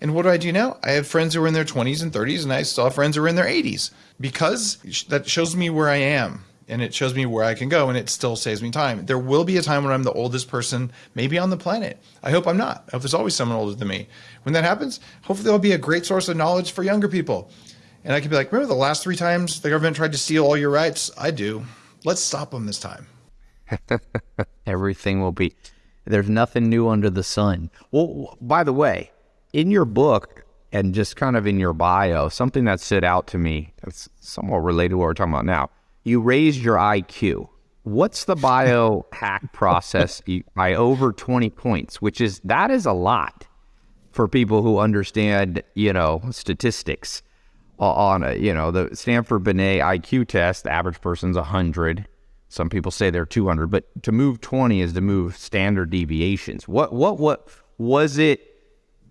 And what do I do now? I have friends who are in their 20s and 30s, and I still have friends who are in their 80s because that shows me where I am and it shows me where I can go and it still saves me time. There will be a time when I'm the oldest person maybe on the planet. I hope I'm not. I hope there's always someone older than me. When that happens, hopefully there'll be a great source of knowledge for younger people. And I can be like, remember the last three times the government tried to steal all your rights? I do. Let's stop them this time. [laughs] Everything will be there's nothing new under the sun. Well, by the way, in your book and just kind of in your bio, something that stood out to me that's somewhat related to what we're talking about now. You raised your IQ. What's the bio hack [laughs] process by over 20 points, which is that is a lot for people who understand, you know, statistics on a, you know, the Stanford Binet IQ test, the average person's 100 some people say they're 200, but to move 20 is to move standard deviations. What what what was it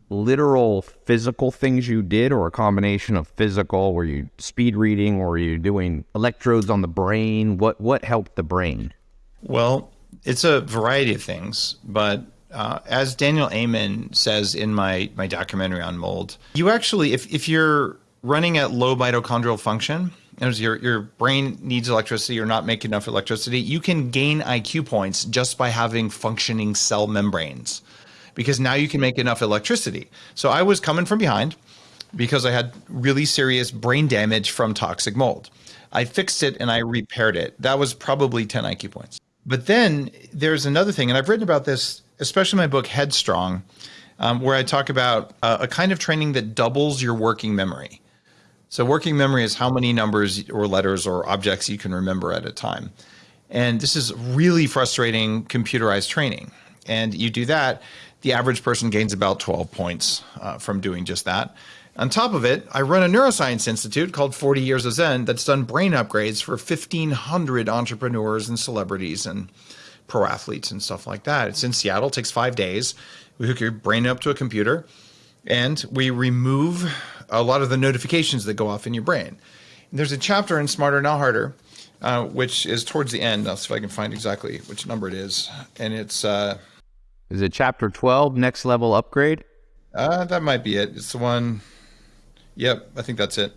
literal physical things you did or a combination of physical were you speed reading or were you doing electrodes on the brain? What what helped the brain? Well, it's a variety of things, but uh, as Daniel Amen says in my my documentary on mold, you actually if if you're running at low mitochondrial function, as your your brain needs electricity or not making enough electricity, you can gain IQ points just by having functioning cell membranes, because now you can make enough electricity. So I was coming from behind because I had really serious brain damage from toxic mold. I fixed it and I repaired it. That was probably 10 IQ points. But then there's another thing, and I've written about this, especially in my book Headstrong, um, where I talk about uh, a kind of training that doubles your working memory. So working memory is how many numbers or letters or objects you can remember at a time. And this is really frustrating computerized training. And you do that, the average person gains about 12 points uh, from doing just that. On top of it, I run a neuroscience institute called 40 Years of Zen that's done brain upgrades for 1,500 entrepreneurs and celebrities and pro athletes and stuff like that. It's in Seattle, it takes five days. We hook your brain up to a computer and we remove a lot of the notifications that go off in your brain. And there's a chapter in Smarter Not Harder, uh, which is towards the end. I'll see if I can find exactly which number it is. And it's. Uh, is it chapter 12, next level upgrade? Uh, that might be it. It's the one. Yep, I think that's it.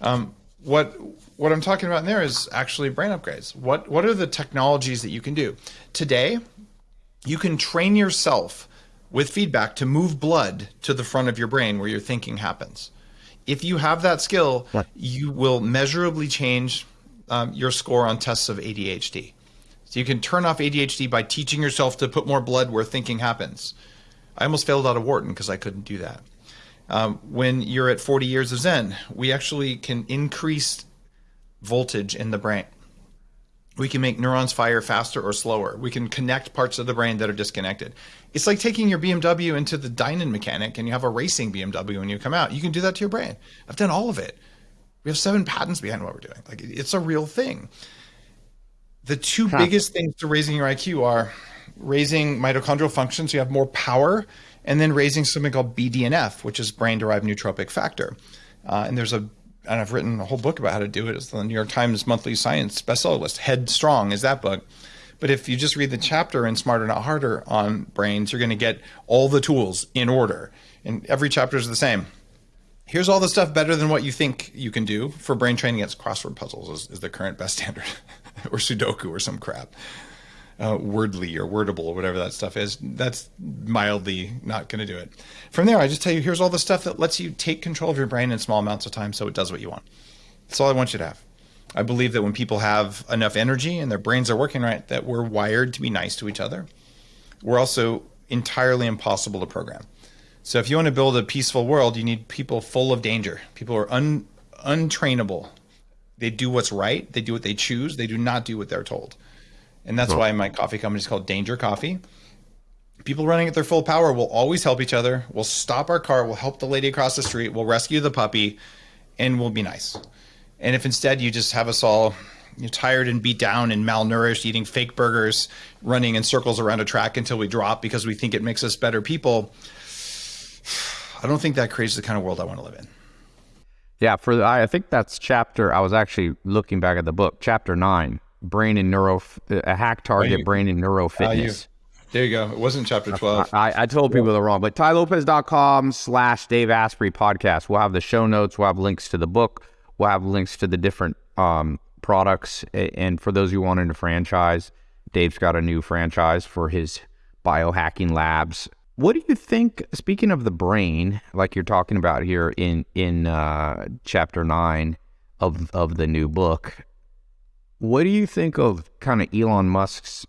Um, what what I'm talking about in there is actually brain upgrades. What what are the technologies that you can do today? You can train yourself with feedback to move blood to the front of your brain where your thinking happens if you have that skill, you will measurably change um, your score on tests of ADHD. So you can turn off ADHD by teaching yourself to put more blood where thinking happens. I almost failed out of Wharton because I couldn't do that. Um, when you're at 40 years of Zen, we actually can increase voltage in the brain. We can make neurons fire faster or slower. We can connect parts of the brain that are disconnected. It's like taking your BMW into the Dinan mechanic and you have a racing BMW when you come out. You can do that to your brain. I've done all of it. We have seven patents behind what we're doing. Like it's a real thing. The two huh. biggest things to raising your IQ are raising mitochondrial function, so you have more power, and then raising something called BDNF, which is brain derived neurotrophic factor. Uh, and there's a and I've written a whole book about how to do it. It's the New York Times monthly science bestseller list. Headstrong is that book. But if you just read the chapter in Smarter Not Harder on brains, you're going to get all the tools in order. And every chapter is the same. Here's all the stuff better than what you think you can do for brain training. It's crossword puzzles is, is the current best standard, [laughs] [laughs] or Sudoku or some crap. Uh, Wordly or Wordable or whatever that stuff is. That's mildly not going to do it. From there, I just tell you here's all the stuff that lets you take control of your brain in small amounts of time so it does what you want. That's all I want you to have. I believe that when people have enough energy and their brains are working right, that we're wired to be nice to each other. We're also entirely impossible to program. So if you want to build a peaceful world, you need people full of danger. People who are un, untrainable. They do what's right. They do what they choose. They do not do what they're told. And that's why my coffee company is called Danger Coffee. People running at their full power will always help each other. We'll stop our car. We'll help the lady across the street. We'll rescue the puppy, and we'll be nice. And if instead you just have us all you're tired and beat down and malnourished, eating fake burgers, running in circles around a track until we drop because we think it makes us better people, [sighs] I don't think that creates the kind of world I want to live in. Yeah, for the, I think that's chapter. I was actually looking back at the book, chapter nine, brain and neuro, a hack target, you, brain and neuro fitness. Uh, you, there you go. It wasn't chapter twelve. I, I told people the wrong, but tailopez.com slash Dave Asprey podcast. We'll have the show notes. We'll have links to the book. We'll have links to the different um, products. And for those who want into franchise, Dave's got a new franchise for his biohacking labs. What do you think? Speaking of the brain, like you're talking about here in in uh, chapter nine of of the new book, what do you think of kind of Elon Musk's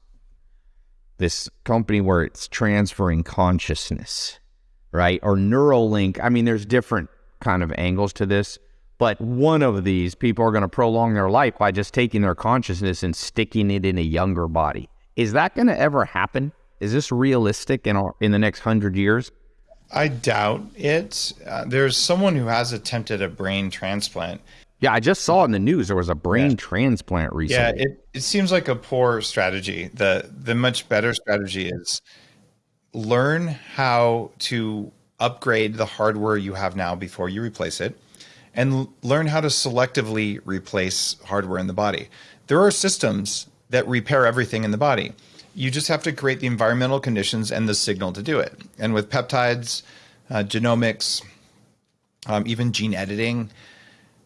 this company where it's transferring consciousness, right? Or Neuralink. I mean, there's different kind of angles to this. But one of these people are going to prolong their life by just taking their consciousness and sticking it in a younger body. Is that going to ever happen? Is this realistic in our, in the next hundred years? I doubt it. Uh, there's someone who has attempted a brain transplant. Yeah, I just saw in the news there was a brain yeah. transplant recently. Yeah, it, it seems like a poor strategy. The the much better strategy is learn how to upgrade the hardware you have now before you replace it and learn how to selectively replace hardware in the body. There are systems that repair everything in the body. You just have to create the environmental conditions and the signal to do it. And with peptides, uh, genomics, um, even gene editing,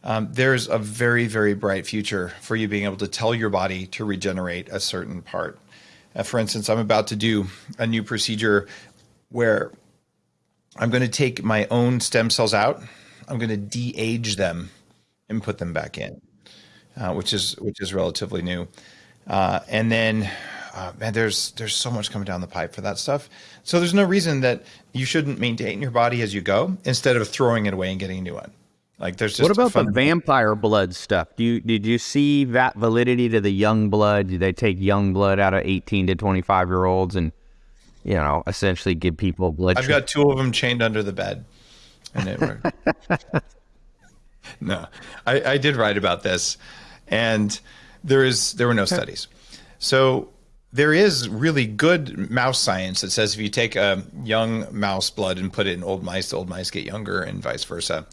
um, there's a very, very bright future for you being able to tell your body to regenerate a certain part. Uh, for instance, I'm about to do a new procedure where I'm going to take my own stem cells out I'm going to de-age them and put them back in, uh, which is which is relatively new. Uh, and then, uh, man, there's there's so much coming down the pipe for that stuff. So there's no reason that you shouldn't maintain your body as you go instead of throwing it away and getting a new one. Like there's what about the vampire blood stuff? Do you did you see that validity to the young blood? Did they take young blood out of 18 to 25 year olds and you know essentially give people blood? I've got two of them chained under the bed and it worked. [laughs] no, I, I did write about this, and there is there were no studies. So there is really good mouse science that says if you take a young mouse blood and put it in old mice, the old mice get younger, and vice versa.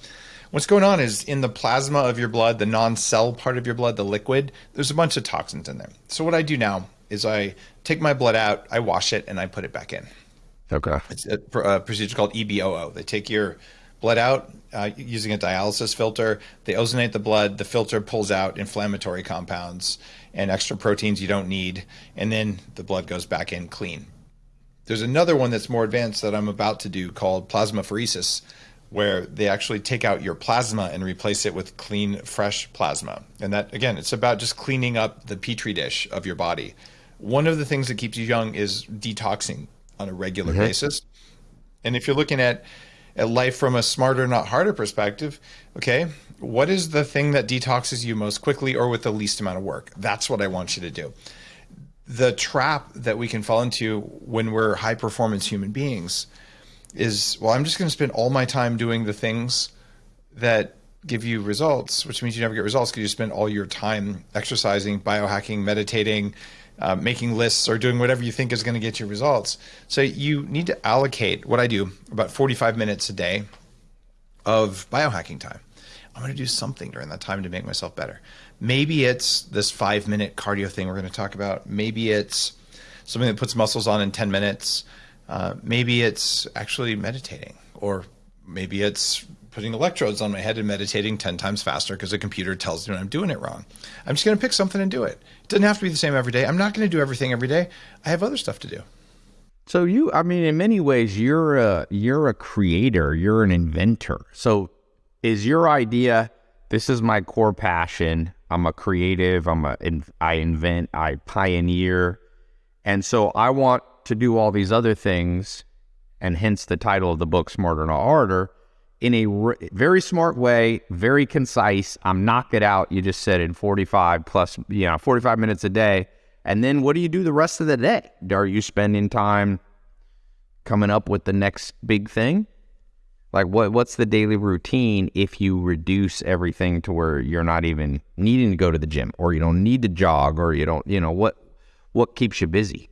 What's going on is in the plasma of your blood, the non-cell part of your blood, the liquid, there's a bunch of toxins in there. So what I do now is I take my blood out, I wash it, and I put it back in. Okay. It's a, a procedure called EBOO. They take your blood out uh, using a dialysis filter. They ozonate the blood. The filter pulls out inflammatory compounds and extra proteins you don't need, and then the blood goes back in clean. There's another one that's more advanced that I'm about to do called plasmapheresis, where they actually take out your plasma and replace it with clean, fresh plasma. And that, again, it's about just cleaning up the petri dish of your body. One of the things that keeps you young is detoxing on a regular mm-hmm. basis. And if you're looking at at life from a smarter, not harder perspective, okay, what is the thing that detoxes you most quickly or with the least amount of work? That's what I want you to do. The trap that we can fall into when we're high performance human beings is, well, I'm just going to spend all my time doing the things that give you results, which means you never get results because you spend all your time exercising, biohacking, meditating, uh, making lists or doing whatever you think is going to get you results. So you need to allocate what I do about 45 minutes a day of biohacking time. I'm going to do something during that time to make myself better. Maybe it's this five minute cardio thing we're going to talk about. Maybe it's something that puts muscles on in 10 minutes. Uh, maybe it's actually meditating, or maybe it's putting electrodes on my head and meditating 10 times faster because the computer tells me I'm doing it wrong. I'm just going to pick something and do it. Doesn't have to be the same every day. I'm not going to do everything every day. I have other stuff to do. So you, I mean, in many ways, you're a you're a creator. You're an inventor. So is your idea? This is my core passion. I'm a creative. I'm a I invent. I pioneer, and so I want to do all these other things and hence the title of the book, Smarter Not Harder, in a very smart way, very concise. I'm knock it out. You just said in 45 plus, you know, 45 minutes a day. And then what do you do the rest of the day? Are you spending time coming up with the next big thing? Like what what's the daily routine if you reduce everything to where you're not even needing to go to the gym or you don't need to jog or you don't, you know, what what keeps you busy?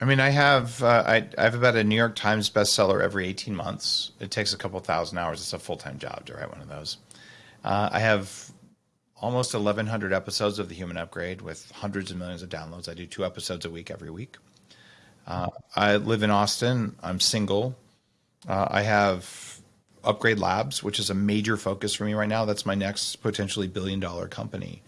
I mean, I have uh, I, I have about a New York Times bestseller every 18 months. It takes a couple thousand hours. It's a full time job to write one of those. Uh, I have almost 1,100 episodes of The Human Upgrade with hundreds of millions of downloads. I do two episodes a week every week. Uh, I live in Austin. I'm single. Uh, I have Upgrade Labs, which is a major focus for me right now. That's my next potentially billion dollar company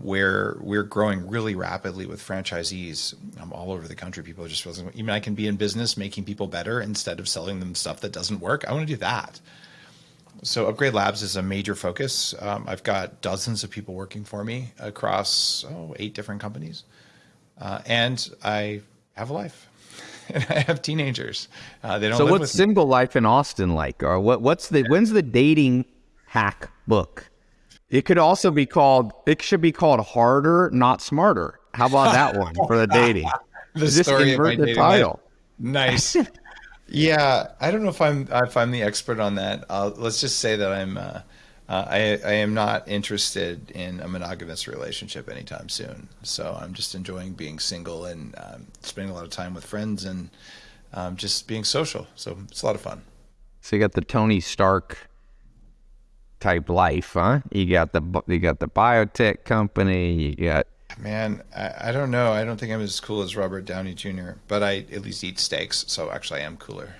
where we're growing really rapidly with franchisees um, all over the country. People are just feeling, even I can be in business making people better instead of selling them stuff that doesn't work. I want to do that. So Upgrade Labs is a major focus. Um, I've got dozens of people working for me across oh, eight different companies, uh, and I have a life. [laughs] And I have teenagers. Uh, they don't. So what's single me. life in Austin like? Or what? What's the? When's the dating hack book? It could also be called. It should be called harder, not smarter. How about that one for the dating? [laughs] the Just story invert of my the title. Nice. [laughs] yeah, I don't know if I'm if I'm the expert on that. Uh, let's just say that I'm. Uh, uh, I, I am not interested in a monogamous relationship anytime soon. So I'm just enjoying being single and um, spending a lot of time with friends and um, just being social. So it's a lot of fun. So you got the Tony Stark type life, huh? You got the you got the biotech company. You got man. I, I don't know. I don't think I'm as cool as Robert Downey Jr. But I at least eat steaks, so actually I am cooler.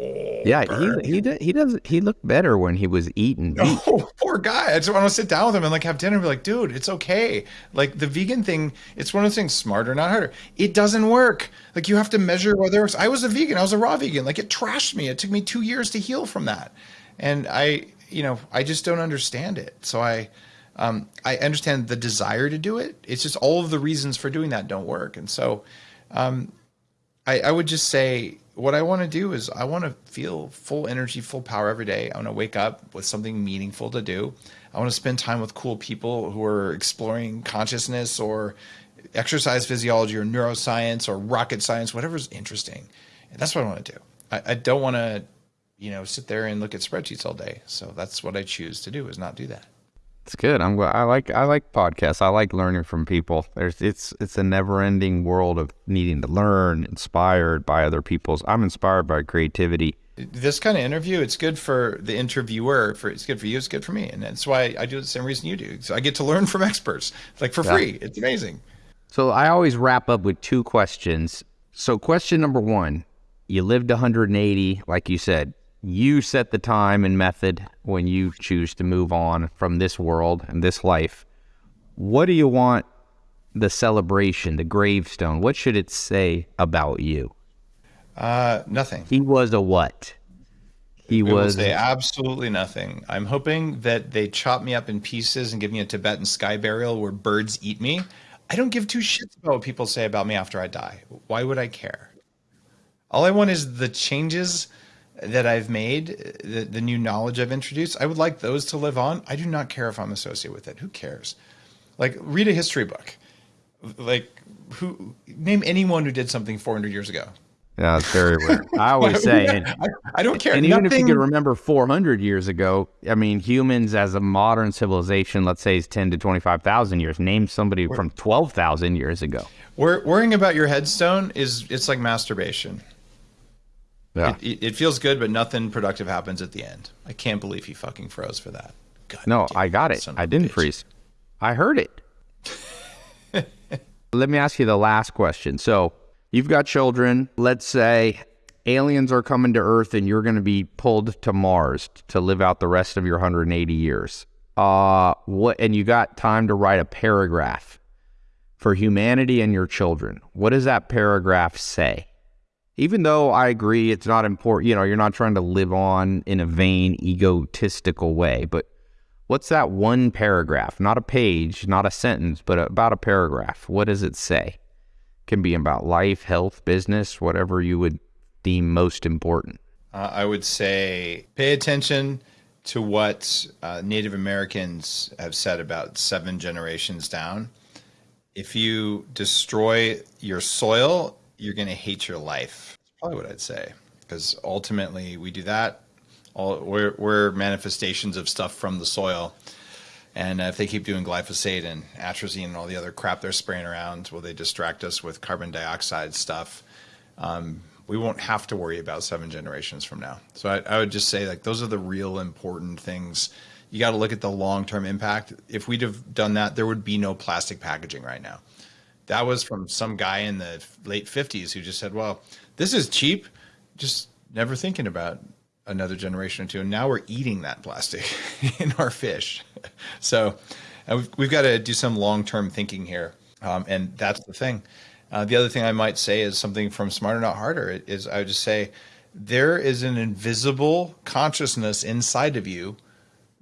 Oh, yeah, burn. he he he does he looked better when he was eating. Oh, [laughs] poor guy. I just want to sit down with him and like have dinner and be like, dude, it's okay. Like the vegan thing, it's one of those things, smarter, not harder. It doesn't work. Like you have to measure whether it works. I was a vegan. I was a raw vegan. Like it trashed me. It took me two years to heal from that. And I you know, I just don't understand it. So I, um, I understand the desire to do it. It's just all of the reasons for doing that don't work. And so, um, I, I would just say what I want to do is I want to feel full energy, full power every day. I want to wake up with something meaningful to do. I want to spend time with cool people who are exploring consciousness or exercise physiology or neuroscience or rocket science, whatever's interesting. And that's what I want to do. I, I don't want to you know, sit there and look at spreadsheets all day. So that's what I choose to do is not do that. It's good. I'm I like I like podcasts. I like learning from people. There's it's it's a never ending world of needing to learn, inspired by other people's. I'm inspired by creativity. This kind of interview, it's good for the interviewer. For it's good for you. It's good for me, and that's why I do it the same reason you do. So I get to learn from experts, like for yeah. free. It's amazing. So I always wrap up with two questions. So question number one: You lived 180, like you said you set the time and method when you choose to move on from this world and this life. What do you want the celebration, the gravestone? What should it say about you? Uh, nothing. He was a what? He it was say absolutely nothing. I'm hoping that they chop me up in pieces and give me a Tibetan sky burial where birds eat me. I don't give two shits about what people say about me after I die. Why would I care? All I want is the changes that I've made, the, the new knowledge I've introduced, I would like those to live on. I do not care if I'm associated with it. Who cares? Like, read a history book. Like, who name anyone who did something 400 years ago? Yeah, it's very weird. I always [laughs] say, and, I, I, don't care. And Nothing... even if you can remember 400 years ago, I mean, humans as a modern civilization, let's say, is 10 to 25,000 years. Name somebody from 12,000 years ago. worrying about your headstone is it's like masturbation. Yeah. It, it, feels good, but nothing productive happens at the end. I can't believe he fucking froze for that. God no, I got it. I didn't bitch. freeze. I heard it. [laughs] Let me ask you the last question. So you've got children. Let's say aliens are coming to Earth and you're going to be pulled to Mars to live out the rest of your 180 years. Uh, what? And you got time to write a paragraph for humanity and your children. What does that paragraph say? Even though I agree it's not important, you know, you're not trying to live on in a vain, egotistical way, but what's that one paragraph? Not a page, not a sentence, but about a paragraph. What does it say? Can be about life, health, business, whatever you would deem most important? Uh, I would say pay attention to what uh, Native Americans have said about seven generations down. If you destroy your soil, you're going to hate your life. That's probably what I'd say. Because ultimately, we do that. All, we're, we're manifestations of stuff from the soil. And if they keep doing glyphosate and atrazine and all the other crap they're spraying around, will they distract us with carbon dioxide stuff? Um, we won't have to worry about seven generations from now. So I, I would just say like those are the real important things. You got to look at the long term impact. If we'd have done that, there would be no plastic packaging right now. That was from some guy in the late 50s who just said, well, this is cheap, just never thinking about another generation or two. And now we're eating that plastic [laughs] in our fish. [laughs] So we've, we've got to do some long term thinking here. Um, and that's the thing. Uh, the other thing I might say is something from Smarter Not Harder is I would just say there is an invisible consciousness inside of you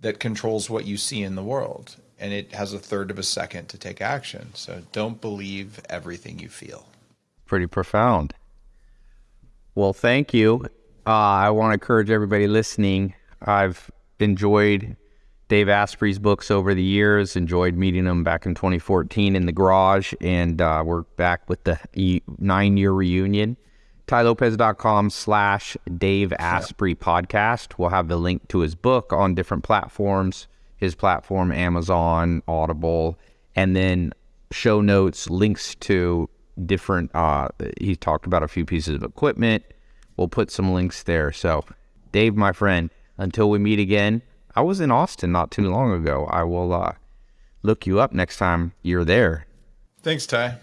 that controls what you see in the world. And it has a third of a second to take action. So don't believe everything you feel. Pretty profound. Well, thank you. Uh, I want to encourage everybody listening. I've enjoyed Dave Asprey's books over the years. Enjoyed meeting him back in 2014 in the garage, and uh, we're back with the nine year reunion. tailopez.com slash Dave Asprey podcast. We'll have the link to his book on different platforms, his platform, Amazon, Audible, and then show notes, links to different, uh, he talked about a few pieces of equipment. We'll put some links there. So, Dave, my friend, until we meet again, I was in Austin not too long ago. I will uh, look you up next time you're there. Thanks, Tai.